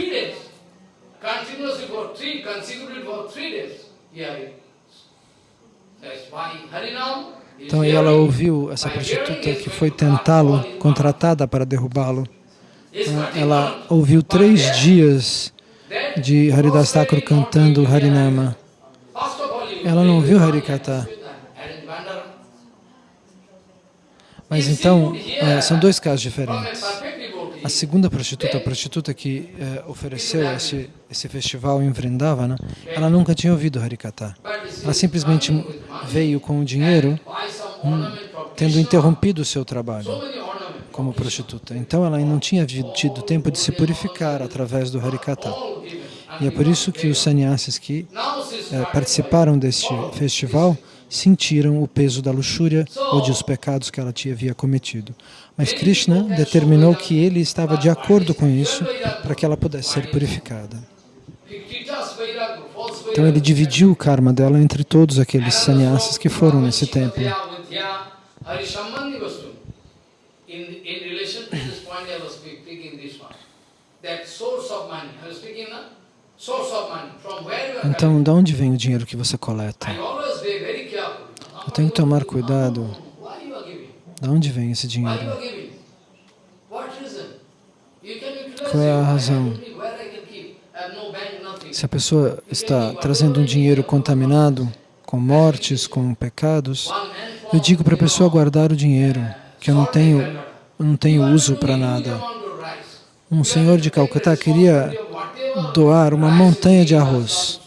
Então ela ouviu essa prostituta que foi tentá-lo, contratada para derrubá-lo. Ela ouviu três dias de Haridas Thakur cantando Harinama. Ela não ouviu Harikata. Mas então, é, são dois casos diferentes. A segunda prostituta, a prostituta que é, ofereceu esse, esse festival em Vrindavana, ela nunca tinha ouvido Harikata. Ela simplesmente veio com o dinheiro, hum, tendo interrompido o seu trabalho como prostituta. Então ela não tinha tido tempo de se purificar através do Harikata. E é por isso que os sannyasis que é, participaram deste festival sentiram o peso da luxúria ou de os pecados que ela havia cometido. Mas Krishna determinou que ele estava de acordo com isso para que ela pudesse ser purificada. Então ele dividiu o karma dela entre todos aqueles sannyasis que foram nesse templo. Então, de onde vem o dinheiro que você coleta? Eu tenho que tomar cuidado. De onde vem esse dinheiro? Qual é a razão? Se a pessoa está trazendo um dinheiro contaminado, com mortes, com pecados, eu digo para a pessoa guardar o dinheiro, que eu não tenho, eu não tenho uso para nada. Um senhor de Calcutá queria doar uma montanha de arroz.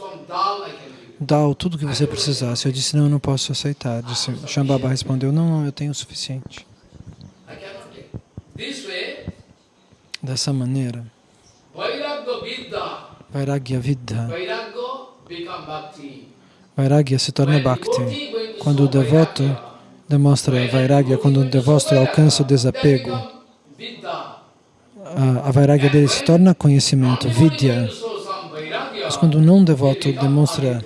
Dá tudo que você precisasse. Eu disse, não, eu não posso aceitar. Disse, Shambhava respondeu, não, não, eu tenho o suficiente. Dessa maneira, Vairagya Vidya, Vairagya se torna Bhakti. Quando o devoto demonstra Vairagya, quando o devoto alcança o desapego, a, Vairagya dele se torna conhecimento, Vidya. Mas quando um não devoto demonstra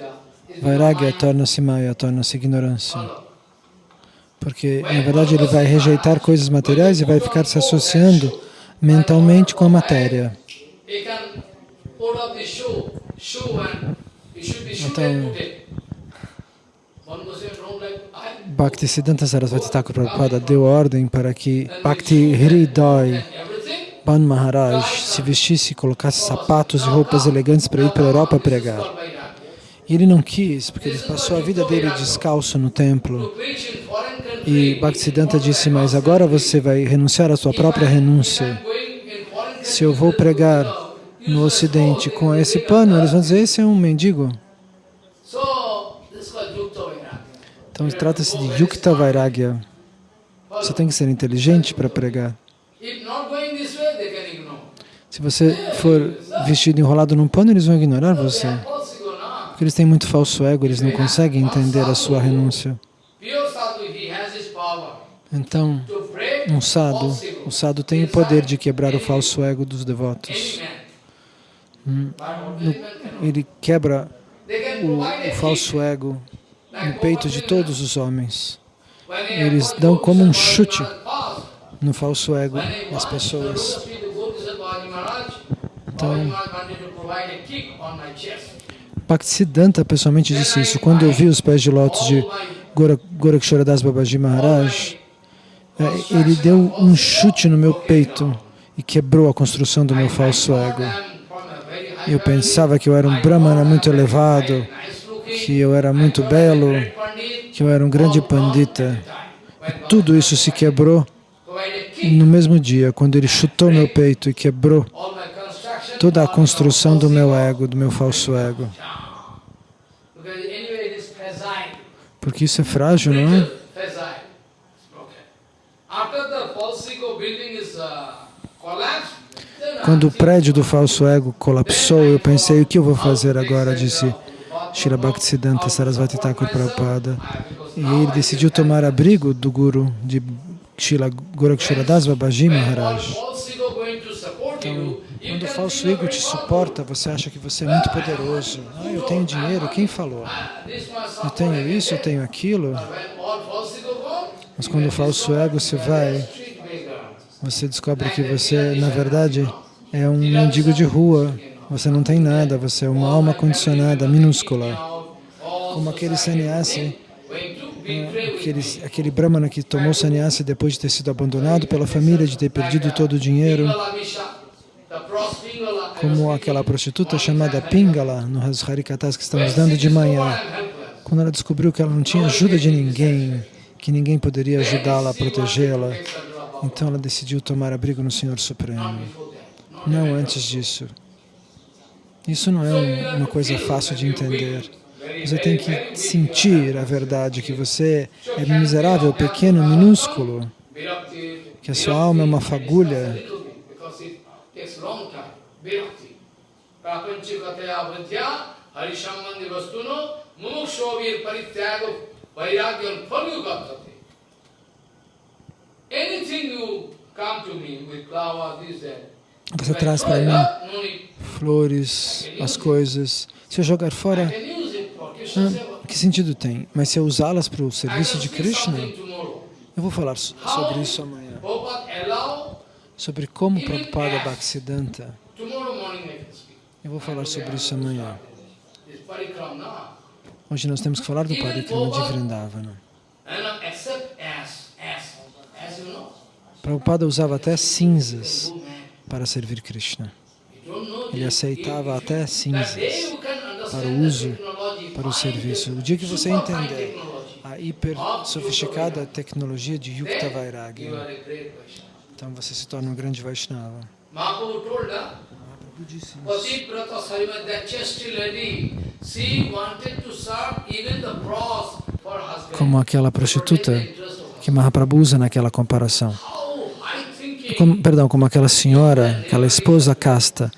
Vairagya, torna-se Maya, torna-se ignorância. Porque, na verdade, ele vai rejeitar coisas materiais e vai ficar se associando mentalmente com a matéria. Então, Bhaktisiddhanta Sarasvati Thakur Prabhupada deu ordem para que Bhakti Hridai Ban Maharaj se vestisse, colocasse sapatos e roupas elegantes para ir para a Europa pregar. E ele não quis, porque ele passou a vida dele descalço no templo. E Bhaktisiddhanta disse, mas agora você vai renunciar à sua própria renúncia. Se eu vou pregar no Ocidente com esse pano, eles vão dizer, esse é um mendigo. Então trata-se de Yukta Vairagya. Você tem que ser inteligente para pregar. Se você for vestido enrolado num pano, eles vão ignorar você. Porque eles têm muito falso ego, eles não conseguem entender a sua renúncia. Então, um sadhu, o sadhu tem o poder de quebrar o falso ego dos devotos. Hum, ele quebra o, o falso ego no peito de todos os homens. Eles dão como um chute no falso ego das pessoas. Então, Bhaktisiddhanta pessoalmente disse isso. Quando eu vi os pés de lótus de Gorakshoradas Babaji Maharaj, é, ele deu um chute no meu peito e quebrou a construção do meu falso ego. Eu pensava que eu era um brahmana muito elevado, que eu era muito belo, que eu era um grande pandita. E tudo isso se quebrou no mesmo dia, quando ele chutou meu peito e quebrou toda a construção do meu ego, do meu falso ego. Porque isso é frágil, não é? Quando o prédio do falso ego colapsou, eu pensei, o que eu vou fazer agora? Disse Srila Bhaktisiddhanta Sarasvati Thakur Prabhupada. E ele decidiu tomar abrigo do guru de Srila Gorakshoradas Babaji Maharaj. Falso ego te suporta, você acha que você é muito poderoso. Ah, eu tenho dinheiro, quem falou? Eu tenho isso, eu tenho aquilo. Mas quando o falso ego se vai, você descobre que você, na verdade, é um mendigo de rua. Você não tem nada, você é uma alma condicionada, minúscula. Como aquele sannyasi, aquele, aquele brahmana que tomou sannyasi depois de ter sido abandonado pela família, de ter perdido todo o dinheiro como aquela prostituta chamada Pingala, nos Harikatas que estamos dando de manhã, quando ela descobriu que ela não tinha ajuda de ninguém, que ninguém poderia ajudá-la protegê-la, então ela decidiu tomar abrigo no Senhor Supremo. Não antes disso. Isso não é uma coisa fácil de entender. Você tem que sentir a verdade, que você é miserável, pequeno, minúsculo, que a sua alma é uma fagulha Bhakti. Prapanchikataya vidya harisambandhi vastuno mumukshovir parityago vairagyan phalyugatati. Anything you come to me with flower, this, that, você traz para mim flores, as coisas. Se eu jogar fora, ah, que sentido tem? Mas se eu usá-las para o serviço de Krishna, eu vou falar sobre isso amanhã. Sobre como Prabhupada Bhaktisiddhanta eu vou falar sobre isso amanhã. Hoje nós temos que falar do Parikrama de Vrindavana. Prabhupada usava até cinzas para servir Krishna. Ele aceitava até cinzas para o uso, para o serviço. O dia que você entender a hiper sofisticada tecnologia de Yukta Vairagya, então você se torna um grande Vaishnava. Pativrata Sarimati, that chastity lady, she wanted to serve even the for husband. Como aquela prostituta que Mahaprabhu usa naquela comparação. Como, perdão, como aquela senhora, aquela esposa casta,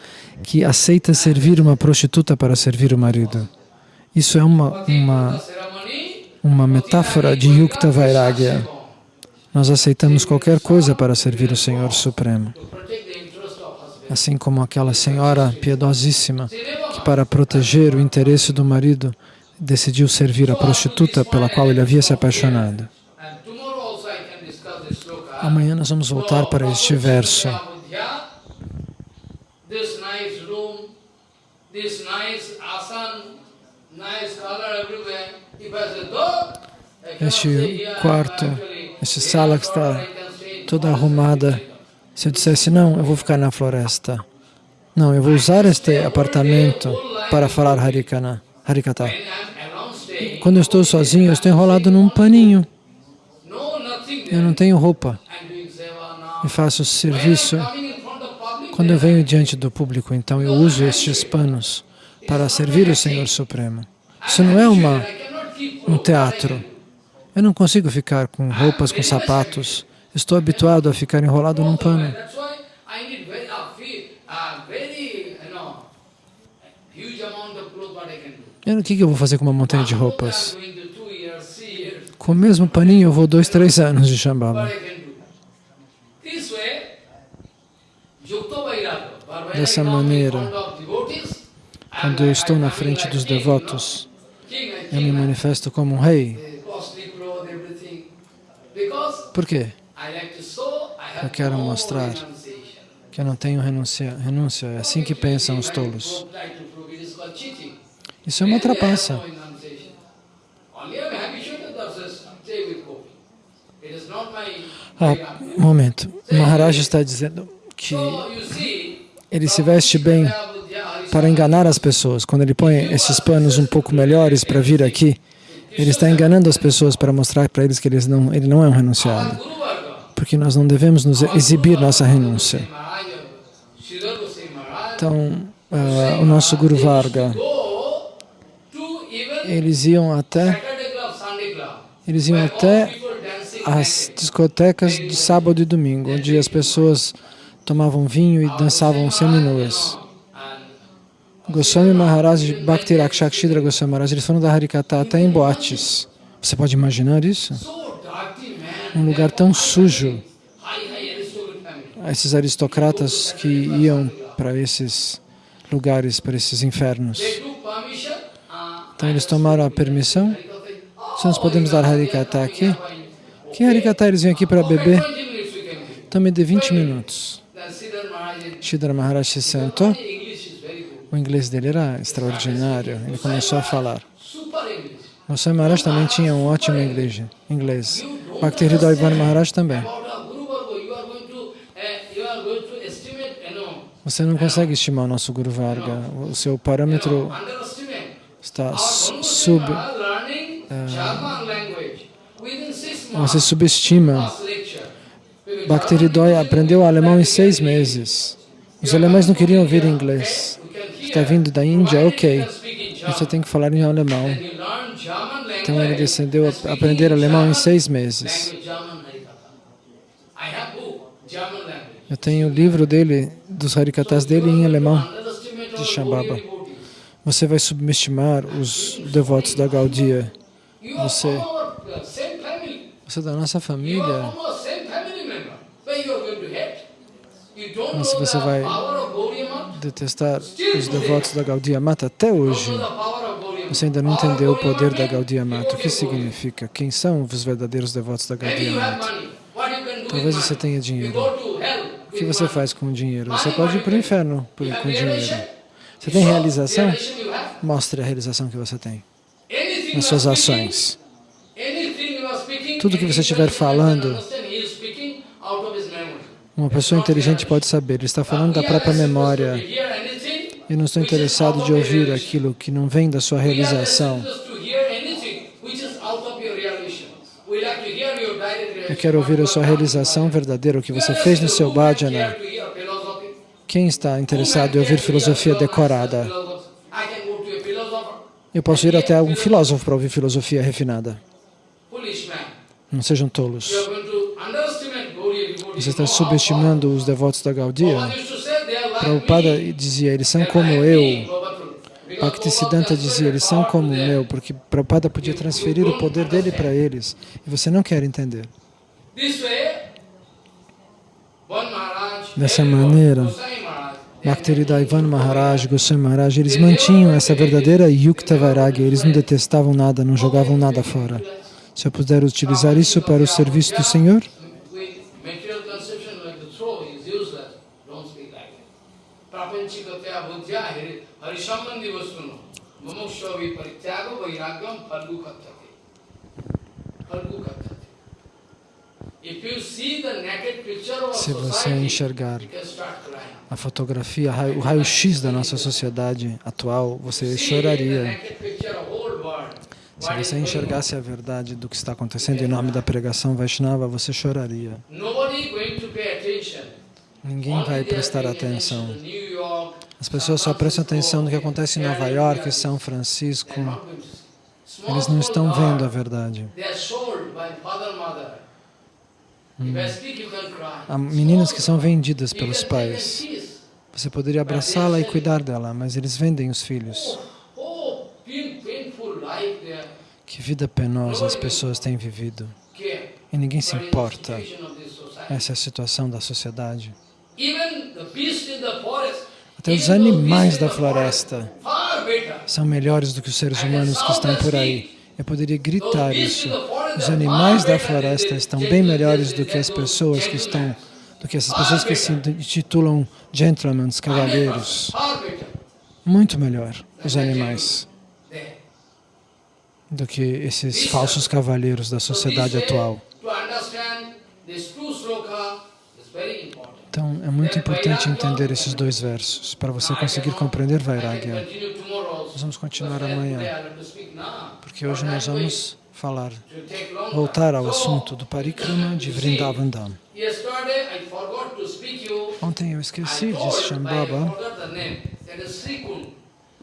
que aceita servir uma prostituta para servir o marido. Isso é uma, uma, uma metáfora de Yukta Vairagya. Nós aceitamos qualquer coisa para servir o Senhor Supremo assim como aquela senhora piedosíssima que, para proteger o interesse do marido, decidiu servir a prostituta pela qual ele havia se apaixonado. Amanhã nós vamos voltar para este verso. Este quarto, esta sala que está toda arrumada, se eu dissesse, não, eu vou ficar na floresta. Não, eu vou usar este apartamento para falar Harikana. Harikata. Quando eu estou sozinho, eu estou enrolado num paninho. Eu não tenho roupa e faço serviço. Quando eu venho diante do público, então eu uso estes panos para servir o Senhor Supremo. Isso não é uma, um teatro. Eu não consigo ficar com roupas, com sapatos. Estou habituado a ficar enrolado num pano. Eu, o que que eu vou fazer com uma montanha de roupas? Com o mesmo paninho eu vou dois, três anos de Shambhala. Dessa maneira, Quando eu estou na frente dos devotos, eu me manifesto como um rei. Por quê? Eu quero mostrar. Que eu não tenho renúncia. renúncia. É assim que pensam os tolos. Isso é uma trapaça. Ah, um momento. O Maharaj está dizendo que ele se veste bem para enganar as pessoas. Quando ele põe esses panos um pouco melhores para vir aqui, ele está enganando as pessoas para mostrar para eles que eles não, ele não é um renunciado. Porque nós não devemos nos exibir nossa renúncia. Então, uh, o nosso Guru Varga, eles iam até, eles iam até as discotecas de sábado e domingo, onde as pessoas tomavam vinho e dançavam seminuas. Goswami Maharaj, Bhakti Rakshakshidra Goswami Maharaj, eles foram da Harikata até em boates. Você pode imaginar isso? Um lugar tão sujo. Esses aristocratas que iam para esses lugares, para esses infernos. Então eles tomaram a permissão. Se nós podemos dar Harikata aqui, que Harikata eles vêm aqui para beber? Me dê 20 minutos. Shidhar Maharaj se sentou. O inglês dele era extraordinário. Ele começou a falar. Goswami Maharaj também tinha um ótimo inglês. Bhakti Hridayvan Maharaj também. Você não consegue estimar o nosso Guru Varga. O seu parâmetro está sub... Uh, você subestima. Bhakti Hridaya aprendeu alemão em seis meses. Os alemães não queriam ouvir inglês. Está vindo da Índia? Ok. Você tem que falar em alemão. Então ele descendeu a aprender alemão em seis meses. Eu tenho o livro dele, dos Harikatas dele em alemão, de Shambhava. Você vai subestimar os devotos da Gaudia. Você, você é da nossa família. Mas você vai detestar os devotos da Gaudiya Mata até hoje, você ainda não entendeu o poder da Gaudiya Mata. O que significa? Quem são os verdadeiros devotos da Gaudiya Mata? Talvez você tenha dinheiro. O que você faz com o dinheiro? Você pode ir para o inferno com dinheiro. Você tem realização? Mostre a realização que você tem nas suas ações. Tudo que você estiver falando, uma pessoa inteligente pode saber. Ele está falando da própria memória. Eu não estou interessado de ouvir aquilo que não vem da sua realização. Eu quero ouvir a sua realização verdadeira, o que você fez no seu bhajana. Quem está interessado em ouvir filosofia decorada? Eu posso ir até um filósofo para ouvir filosofia refinada. Não sejam tolos. Você está subestimando os devotos da Gaudiya. Prabhupada dizia, eles são como eu. Bhaktisiddhanta dizia, eles são como eu, porque Prabhupada podia transferir o poder dele para eles. E você não quer entender. Dessa maneira, Bhaktivedanta Maharaj, Goswami Maharaj, eles mantinham essa verdadeira Yukta Vairagya, eles não detestavam nada, não jogavam nada fora. Se eu puder utilizar isso para o serviço do Senhor, se você enxergar a fotografia, o raio-x da nossa sociedade atual, você choraria. Se você enxergasse a verdade do que está acontecendo em nome da pregação Vaishnava, você choraria. Ninguém vai prestar atenção. As pessoas só prestam atenção no que acontece em Nova York, São Francisco. Eles não estão vendo a verdade. Hum. Há meninas que são vendidas pelos pais. Você poderia abraçá-la e cuidar dela, mas eles vendem os filhos. Que vida penosa as pessoas têm vivido. E ninguém se importa. Essa é a situação da sociedade. Até os animais da floresta são melhores do que os seres humanos que estão por aí. Eu poderia gritar isso. Os animais da floresta estão bem melhores do que as pessoas que estão, do que essas pessoas que se intitulam gentlemen, cavalheiros. Muito melhor, os animais, do que esses falsos cavalheiros da sociedade atual. Então, é muito importante entender esses dois versos para você conseguir compreender Vairagya. Nós vamos continuar amanhã, porque hoje nós vamos falar, voltar ao assunto do Parikrama de Vrindavan Dham. Ontem eu esqueci, disse Shambhava,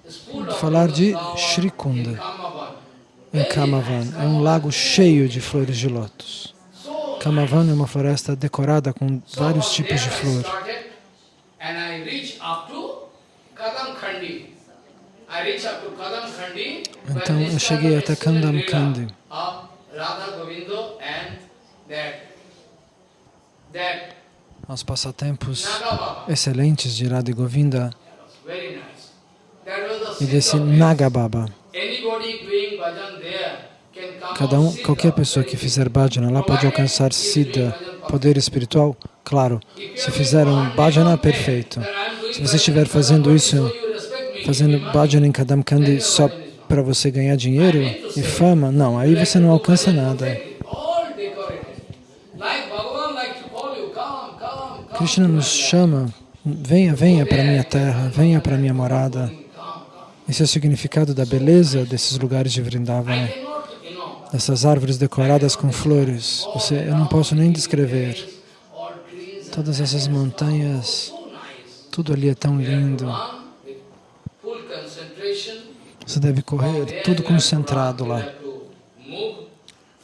de falar de Shrikunda, em Kamavan. É um lago cheio de flores de lótus. Kamavan é uma floresta decorada com vários tipos de flor. Então eu cheguei até Kandam Kandi. Aos passatempos excelentes de Radha Govinda e desse Nagababa. Cada um, qualquer pessoa que fizer bhajana lá pode alcançar siddha, poder espiritual. Claro, se fizer um bhajana, perfeito. Se você estiver fazendo isso, fazendo bhajana em Kadam Kandi só para você ganhar dinheiro e fama, não, aí você não alcança nada. Krishna nos chama, venha, venha para minha terra, venha para minha morada. Esse é o significado da beleza desses lugares de Vrindavana dessas árvores decoradas com flores. Você, eu não posso nem descrever. Todas essas montanhas, tudo ali é tão lindo. Você deve correr tudo concentrado lá.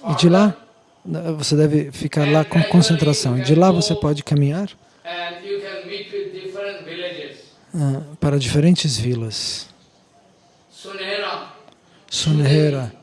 E de lá, você deve ficar lá com concentração. E de lá você pode caminhar ah, para diferentes vilas. Sunehera.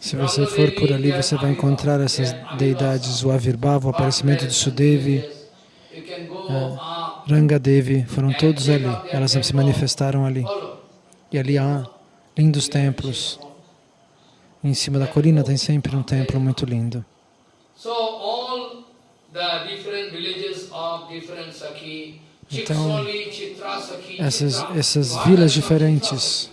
se você for por ali, você vai encontrar essas deidades, o Avirbhava, o aparecimento de Sudevi, Rangadevi, foram todos ali, elas se manifestaram ali. E ali há lindos templos. Em cima da colina tem sempre um templo muito lindo. Então, essas, essas vilas diferentes,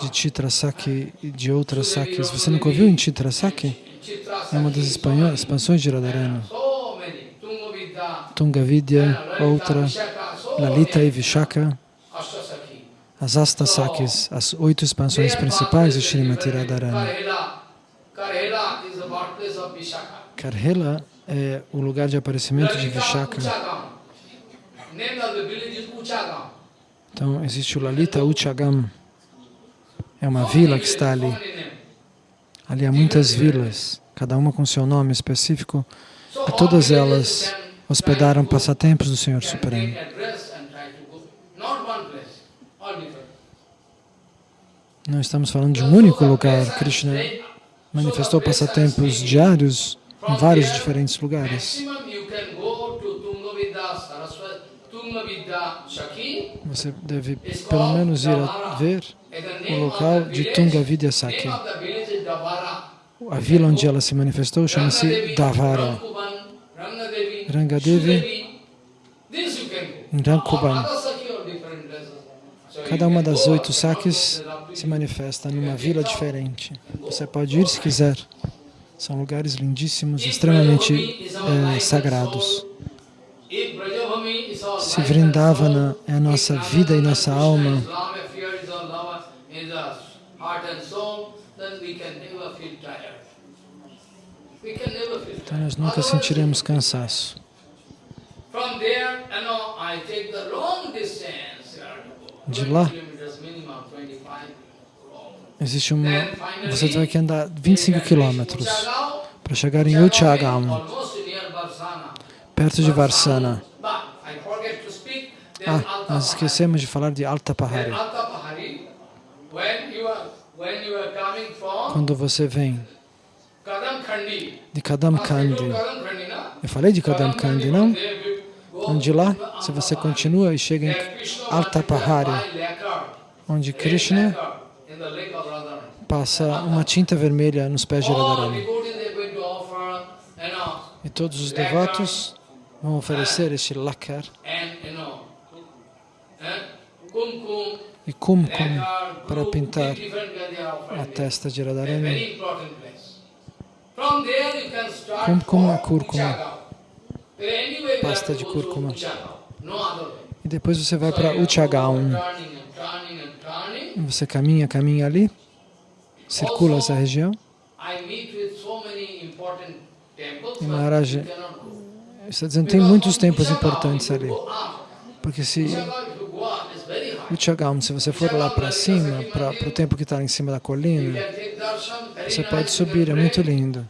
de Chitrasaki e de outras sakis. Você nunca ouviu em Chitrasaki? É uma das expansões de Radharani. Tungavidya, outra, Lalita e Vishaka, as Astasakis, as oito expansões principais de Srimati Radharani. Karhela é o lugar de aparecimento de Vishaka. Então, existe o Lalita Uchagam, é uma vila que está ali. Ali há muitas vilas, cada uma com seu nome específico. E todas elas hospedaram passatempos do Senhor Supremo. Não estamos falando de um único lugar. Krishna manifestou passatempos diários em vários diferentes lugares. Você deve pelo menos ir a ver o local de Tunga Vidyasaki. a vila onde ela se manifestou chama-se Davara. Rangadevi, Rankuban. Cada uma das oito saques se manifesta numa vila diferente. Você pode ir se quiser. São lugares lindíssimos, extremamente eh, sagrados. Se Vrindavana é a nossa vida e nossa alma, então nós nunca sentiremos cansaço. De 20 lá? kilometers minimum, 25 long. Existe uma. Você vai que andar you 25 can quilômetros para chegar em Uchagam, perto de Varsana. Ah, nós esquecemos de falar de Alta Pahari, when you are when you are coming from Quando você vem. De Kadam Kandi. Eu falei de Kadam Kandi, não? Então de lá, se você continua e chega em Alta Pahari, onde Krishna passa uma tinta vermelha nos pés de Radharani. E todos os devotos vão oferecer este lacquer e kumkum para pintar a testa de Radharani. Kumkum é cúrcuma. Pasta de cúrcuma. E depois você vai para Uchagaon. Você caminha, caminha ali, circula essa região. E Maharaj está dizendo tem muitos templos importantes ali. Porque se Uchagaon, se você for lá para cima, para o templo que está em cima da colina, você pode subir, é muito lindo.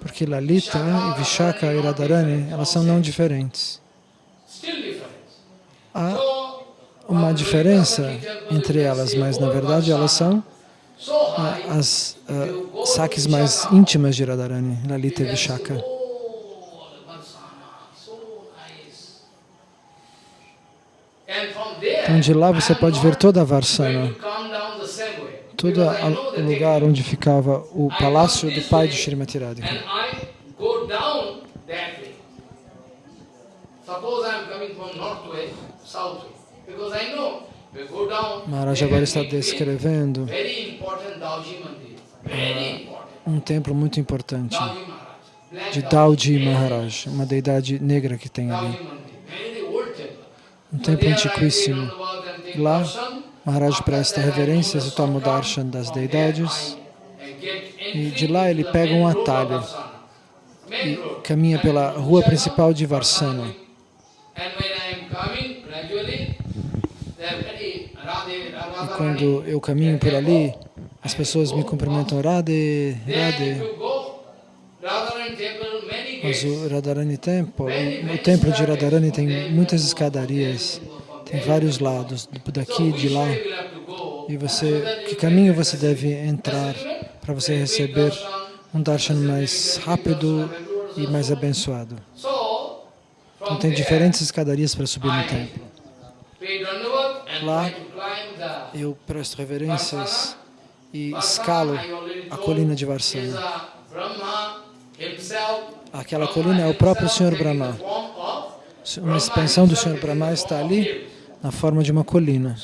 Porque Lalita e Vishaka e Radharani, elas são não diferentes. Há uma diferença entre elas, mas na verdade elas são ah, as ah, saques mais íntimas de Radharani, Lalita e Vishaka. Então de lá você pode ver toda a Varsana, todo o lugar onde ficava o palácio do pai de Srimati Radhika. Maharaj agora está descrevendo um templo muito importante de. Dauji Maharaj, uma deidade negra que tem ali. Dauji Mandir. Very old temple. Um templo antiquíssimo. Lá. Maharaj presta reverências e toma o darshan das deidades E de lá ele pega um atalho e caminha pela rua principal de Varsana. E quando eu caminho por ali, as pessoas me cumprimentam Radhe, Radhe. you go, Radharani temple, many Mas o Radharani Temple, o, templo de Radharani tem muitas escadarias, tem vários lados, daqui e de lá. E você, que caminho você deve entrar para você receber um darshan mais rápido e mais abençoado? Então tem diferentes escadarias para subir no templo. Lá, Eu presto reverências e escalo a colina de Varsana. Aquela colina é o próprio Senhor Brahma. Uma expansão do Senhor Brahma está ali na forma de uma colina.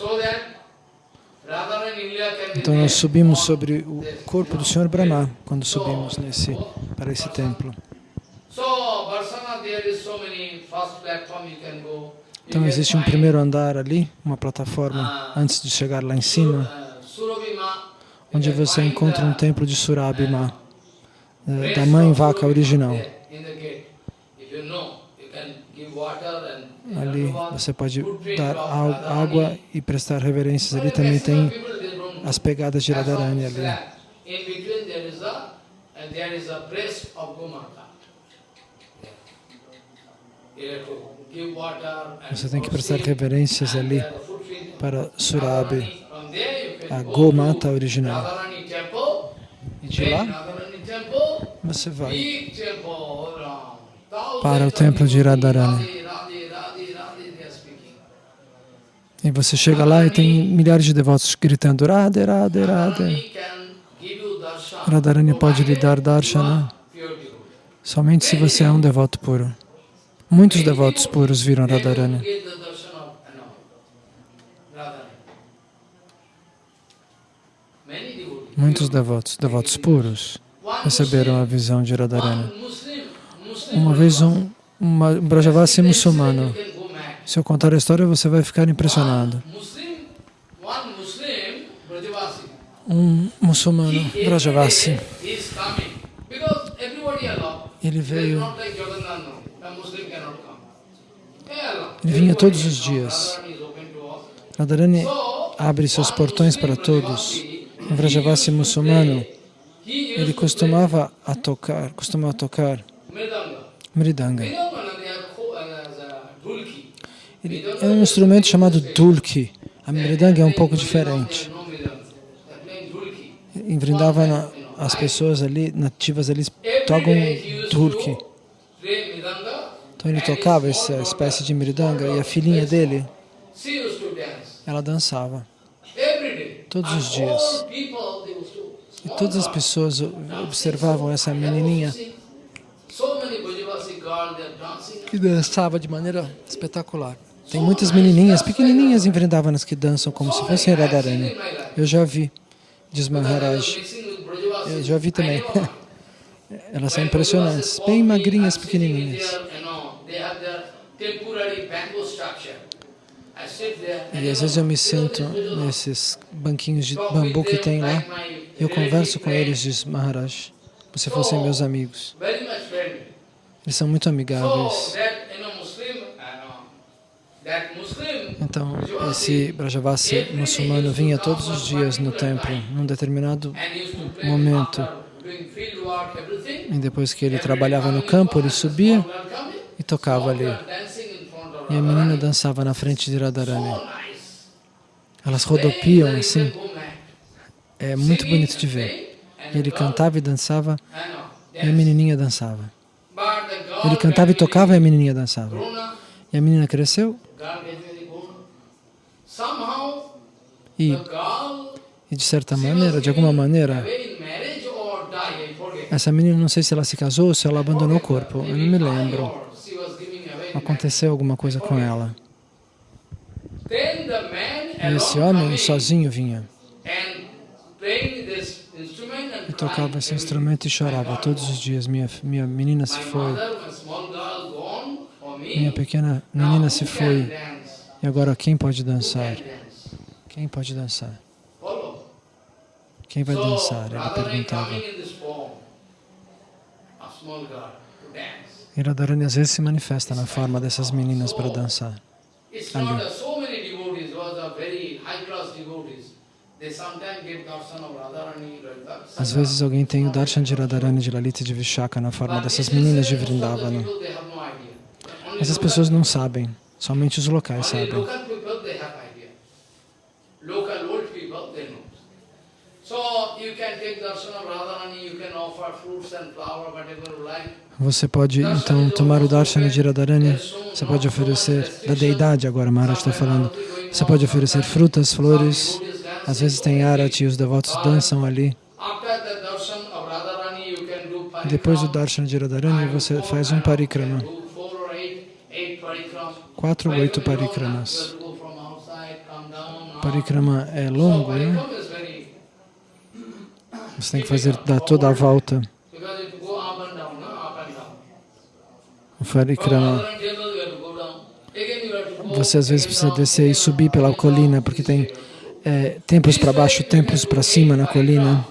Então nós subimos sobre o corpo do Senhor Brahma quando subimos nesse, para esse templo. Então existe um primeiro andar ali, uma plataforma antes de chegar lá em cima, uh, onde você encontra um templo de Surabhima, eh, rest da mãe vaca original. and Ali você pode dar água e prestar reverências. Ali também tem as pegadas de Radharani ali. Você tem que prestar reverências ali para Surabi, a go Gomata original. E de lá você vai para o templo de Radharani. E você chega lá e tem milhares de devotos gritando Radhe, Radhe, Radhe. Radharani pode lhe dar darshana devotee. somente se você é um devoto puro. Muitos devotos puros viram Radharani. get the darshan of no, Radharani. Many devotees. Muitos devotos, devotos puros, receberam a visão de Radharani. Uma vez um, um Brajavasi muçulmano, se eu contar a história você vai ficar impressionado. Um muçulmano, Brajavasi, ele veio. Ele vinha todos os dias. Radharani abre seus portões para todos. Vrajavasi muçulmano, ele costumava a tocar, costumava tocar Mridanga. Ele é um instrumento chamado dulki. A mridanga é um pouco diferente. Em Vrindavana, as pessoas ali, nativas ali, tocam dulki. Então ele tocava essa espécie de mridanga e a filhinha dele, ela dançava. Todos os dias. E todas as pessoas observavam essa menininha que dançava de maneira espetacular. Tem muitas menininhas pequenininhas em Vrindavanas que dançam como se fossem Radharani. Eu já vi, diz Maharaj. Eu já vi também. Elas são impressionantes, bem magrinhas, pequenininhas. E às vezes eu me sento nesses banquinhos de bambu que tem lá e eu converso com eles, diz Maharaj, se fossem meus amigos. Eles são muito amigáveis. Então, esse Brajavasi muçulmano vinha todos os dias no templo, num determinado momento. E depois que ele trabalhava no campo, ele subia e tocava ali. E a menina dançava na frente de Radharani. Elas rodopiam assim. É muito bonito de ver. Ele cantava e dançava e a menininha dançava. Ele cantava e tocava e a menininha dançava. E a menina cresceu e, e de certa maneira, de alguma maneira, essa menina, não sei se ela se casou ou se ela abandonou o corpo, eu não me lembro. Aconteceu alguma coisa com ela. E esse homem sozinho vinha e tocava esse instrumento e chorava todos os dias. Minha, minha menina se foi, minha pequena menina se foi. E agora quem pode dançar? Quem pode dançar? Quem vai dançar? Ele perguntava. E Radharani às vezes se manifesta na forma dessas meninas para dançar. Ali. Às vezes alguém tem o darshan de Radharani, de Lalita e de Vishaka na forma dessas meninas de Vrindavana. Mas as pessoas não sabem, somente os locais sabem. Você pode então tomar o darshan de Radharani, você pode oferecer, da deidade agora, Maharaj está falando, você pode oferecer frutas, flores, às vezes tem arati e os devotos dançam ali. Depois do darshan de Radharani, você faz um parikrama, quatro ou oito parikramas. Parikrama é longo, né? Você tem que fazer dar toda a volta. O parikrama. Você às vezes precisa descer e subir pela colina, porque tem é, templos para baixo, templos para cima na colina.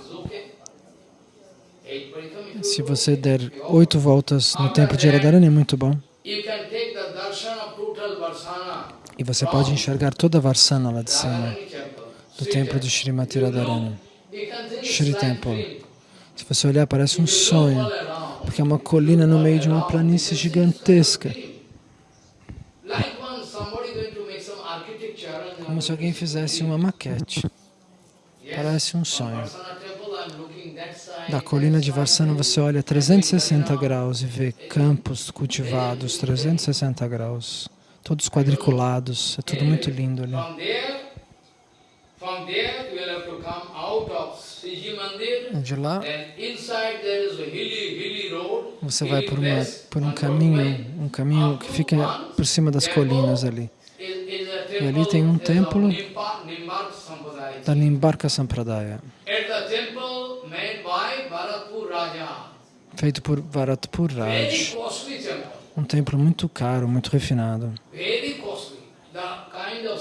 Se você der oito voltas no templo de Radharani, é muito bom. E você pode enxergar toda a Varsana lá de cima, do templo de Srimati Radharani, Shri Temple. Se você olhar, parece um sonho, porque é uma colina no meio de uma planície gigantesca. Como se alguém fizesse uma maquete. Parece um sonho. Da colina de Varsana você olha 360 graus e vê campos cultivados, 360 graus, todos quadriculados, é tudo muito lindo ali. Hilly road. você vai por, uma, por um caminho, um caminho que fica por cima das colinas ali. E ali tem um templo da Nimbarka Sampradaya, Bharatpur feito por Varatpur Very Raj. Um templo muito caro, muito refinado. Very costly. The kind of,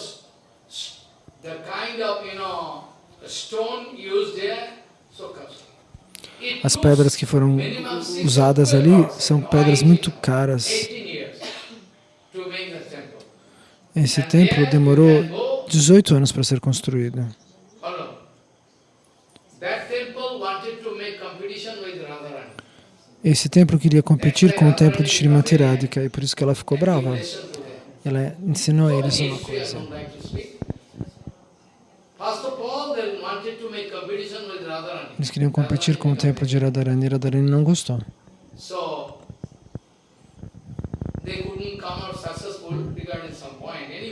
s- the kind of, you know, stone used there, so costly. It As pedras que foram usadas ali são pedras muito caras. 18 years to make the temple. Esse templo demorou can go 18 anos para ser construído. Esse templo queria competir com o templo de Srimati Radhika e por isso que ela ficou brava. Ela ensinou a eles uma coisa. Eles queriam competir com o templo de Radharani e Radharani não gostou.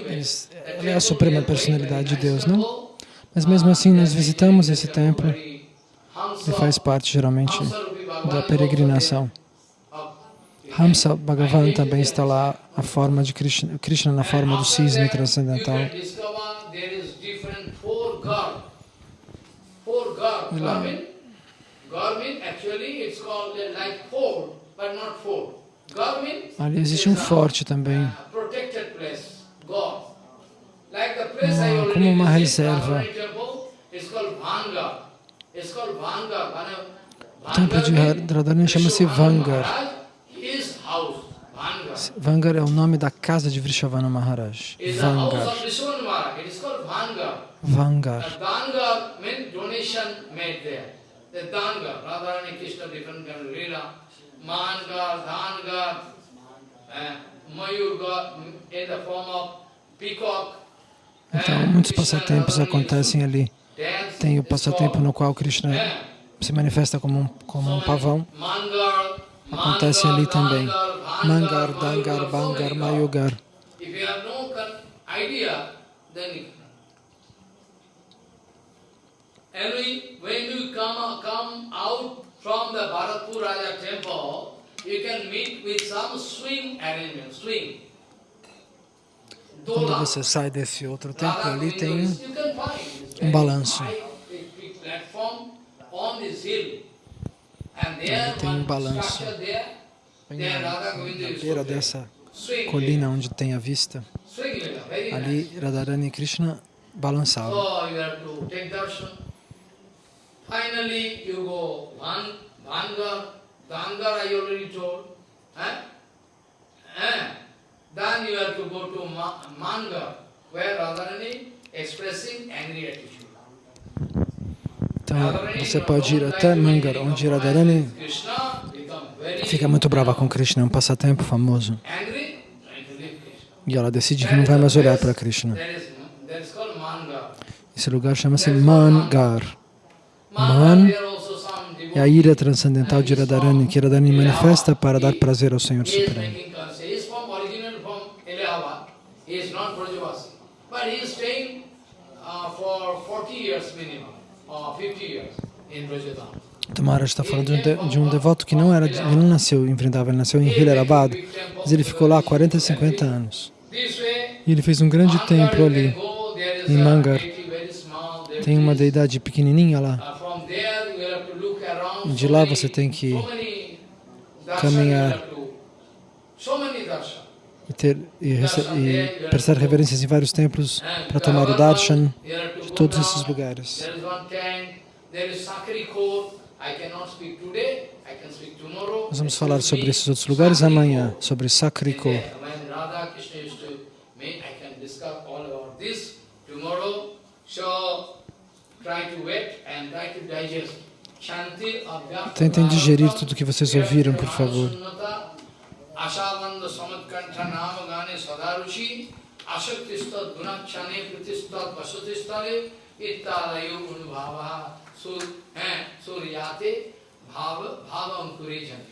Eles, the ela é a suprema personalidade de Deus, não? Mas mesmo assim, nós visitamos esse templo e faz parte geralmente da peregrinação. Uh, Hamsa Bhagavan também está lá, a forma de Krishna, Krishna na forma do cisne transcendental. You can discover there is different called uh, like four, but not four. Garmin Ali existe um forte também, protected place. God. Like the place I Ah, already como uma reserva. Radharani temple, it's called Vanga. It's called Vanga. Vana- O templo de Radharani chama-se Vangar. Vangar é o nome da casa de Vrishavana Maharaj. Vangar. Vangar. The Danga means donation made there. The Danga, Radharani Krishna different kind of lila. Manga, Danga, Mayurga in the form of peacock. Então, muitos passatempos acontecem ali. Tem o passatempo no qual Krishna eh, se manifesta como um, como um pavão. Mangar, Acontece ali também. Mangar, Dangar, Bangar, Mayugar. Quando você sai desse outro templo, ali tem um balanço. on this hill. Ali tem um balanço. bem na, beira dessa colina onde tem a vista. Ali Radharani Krishna told. Eh? Eh? Then you have to go to Ma- Mangar, where Radharani expressing angry attitude. Então você pode ir até Mangar, onde Radharani fica muito brava com Krishna, é um passatempo famoso. E ela decide que não vai mais olhar para Krishna. Esse lugar chama-se Mangar. Man É a ira transcendental de Radharani, que Radharani manifesta para dar prazer ao Senhor Supremo. He is not Brajavasi. But he is staying uh, for 40 years minimum, or 50 years in Brajadam. Maharaj está falando de um, de, um devoto que não era, ele não nasceu em Vrindavan, ele nasceu em Hilarabad, mas ele ficou lá 40, 50 anos. Way, E ele fez um grande templo ali. em Mangar. Tem uma deidade pequenininha lá. De lá você tem que caminhar. you have to- So many darshan. E, ter, e, e prestar reverências em vários templos para tomar o darshan de todos esses lugares. Nós vamos falar sobre esses outros lugares amanhã, sobre Sakriko. Tentem digerir tudo que vocês ouviram, por favor. आशावंद समत्कंठ नाम गाने सदा ऋषि आसक्तिस्तद गुणाक्षाने प्रतिस्तद वसुतिस्तरे इत्यादयो गुण भाव सूर्याते, भाव भाव अंकुरे जने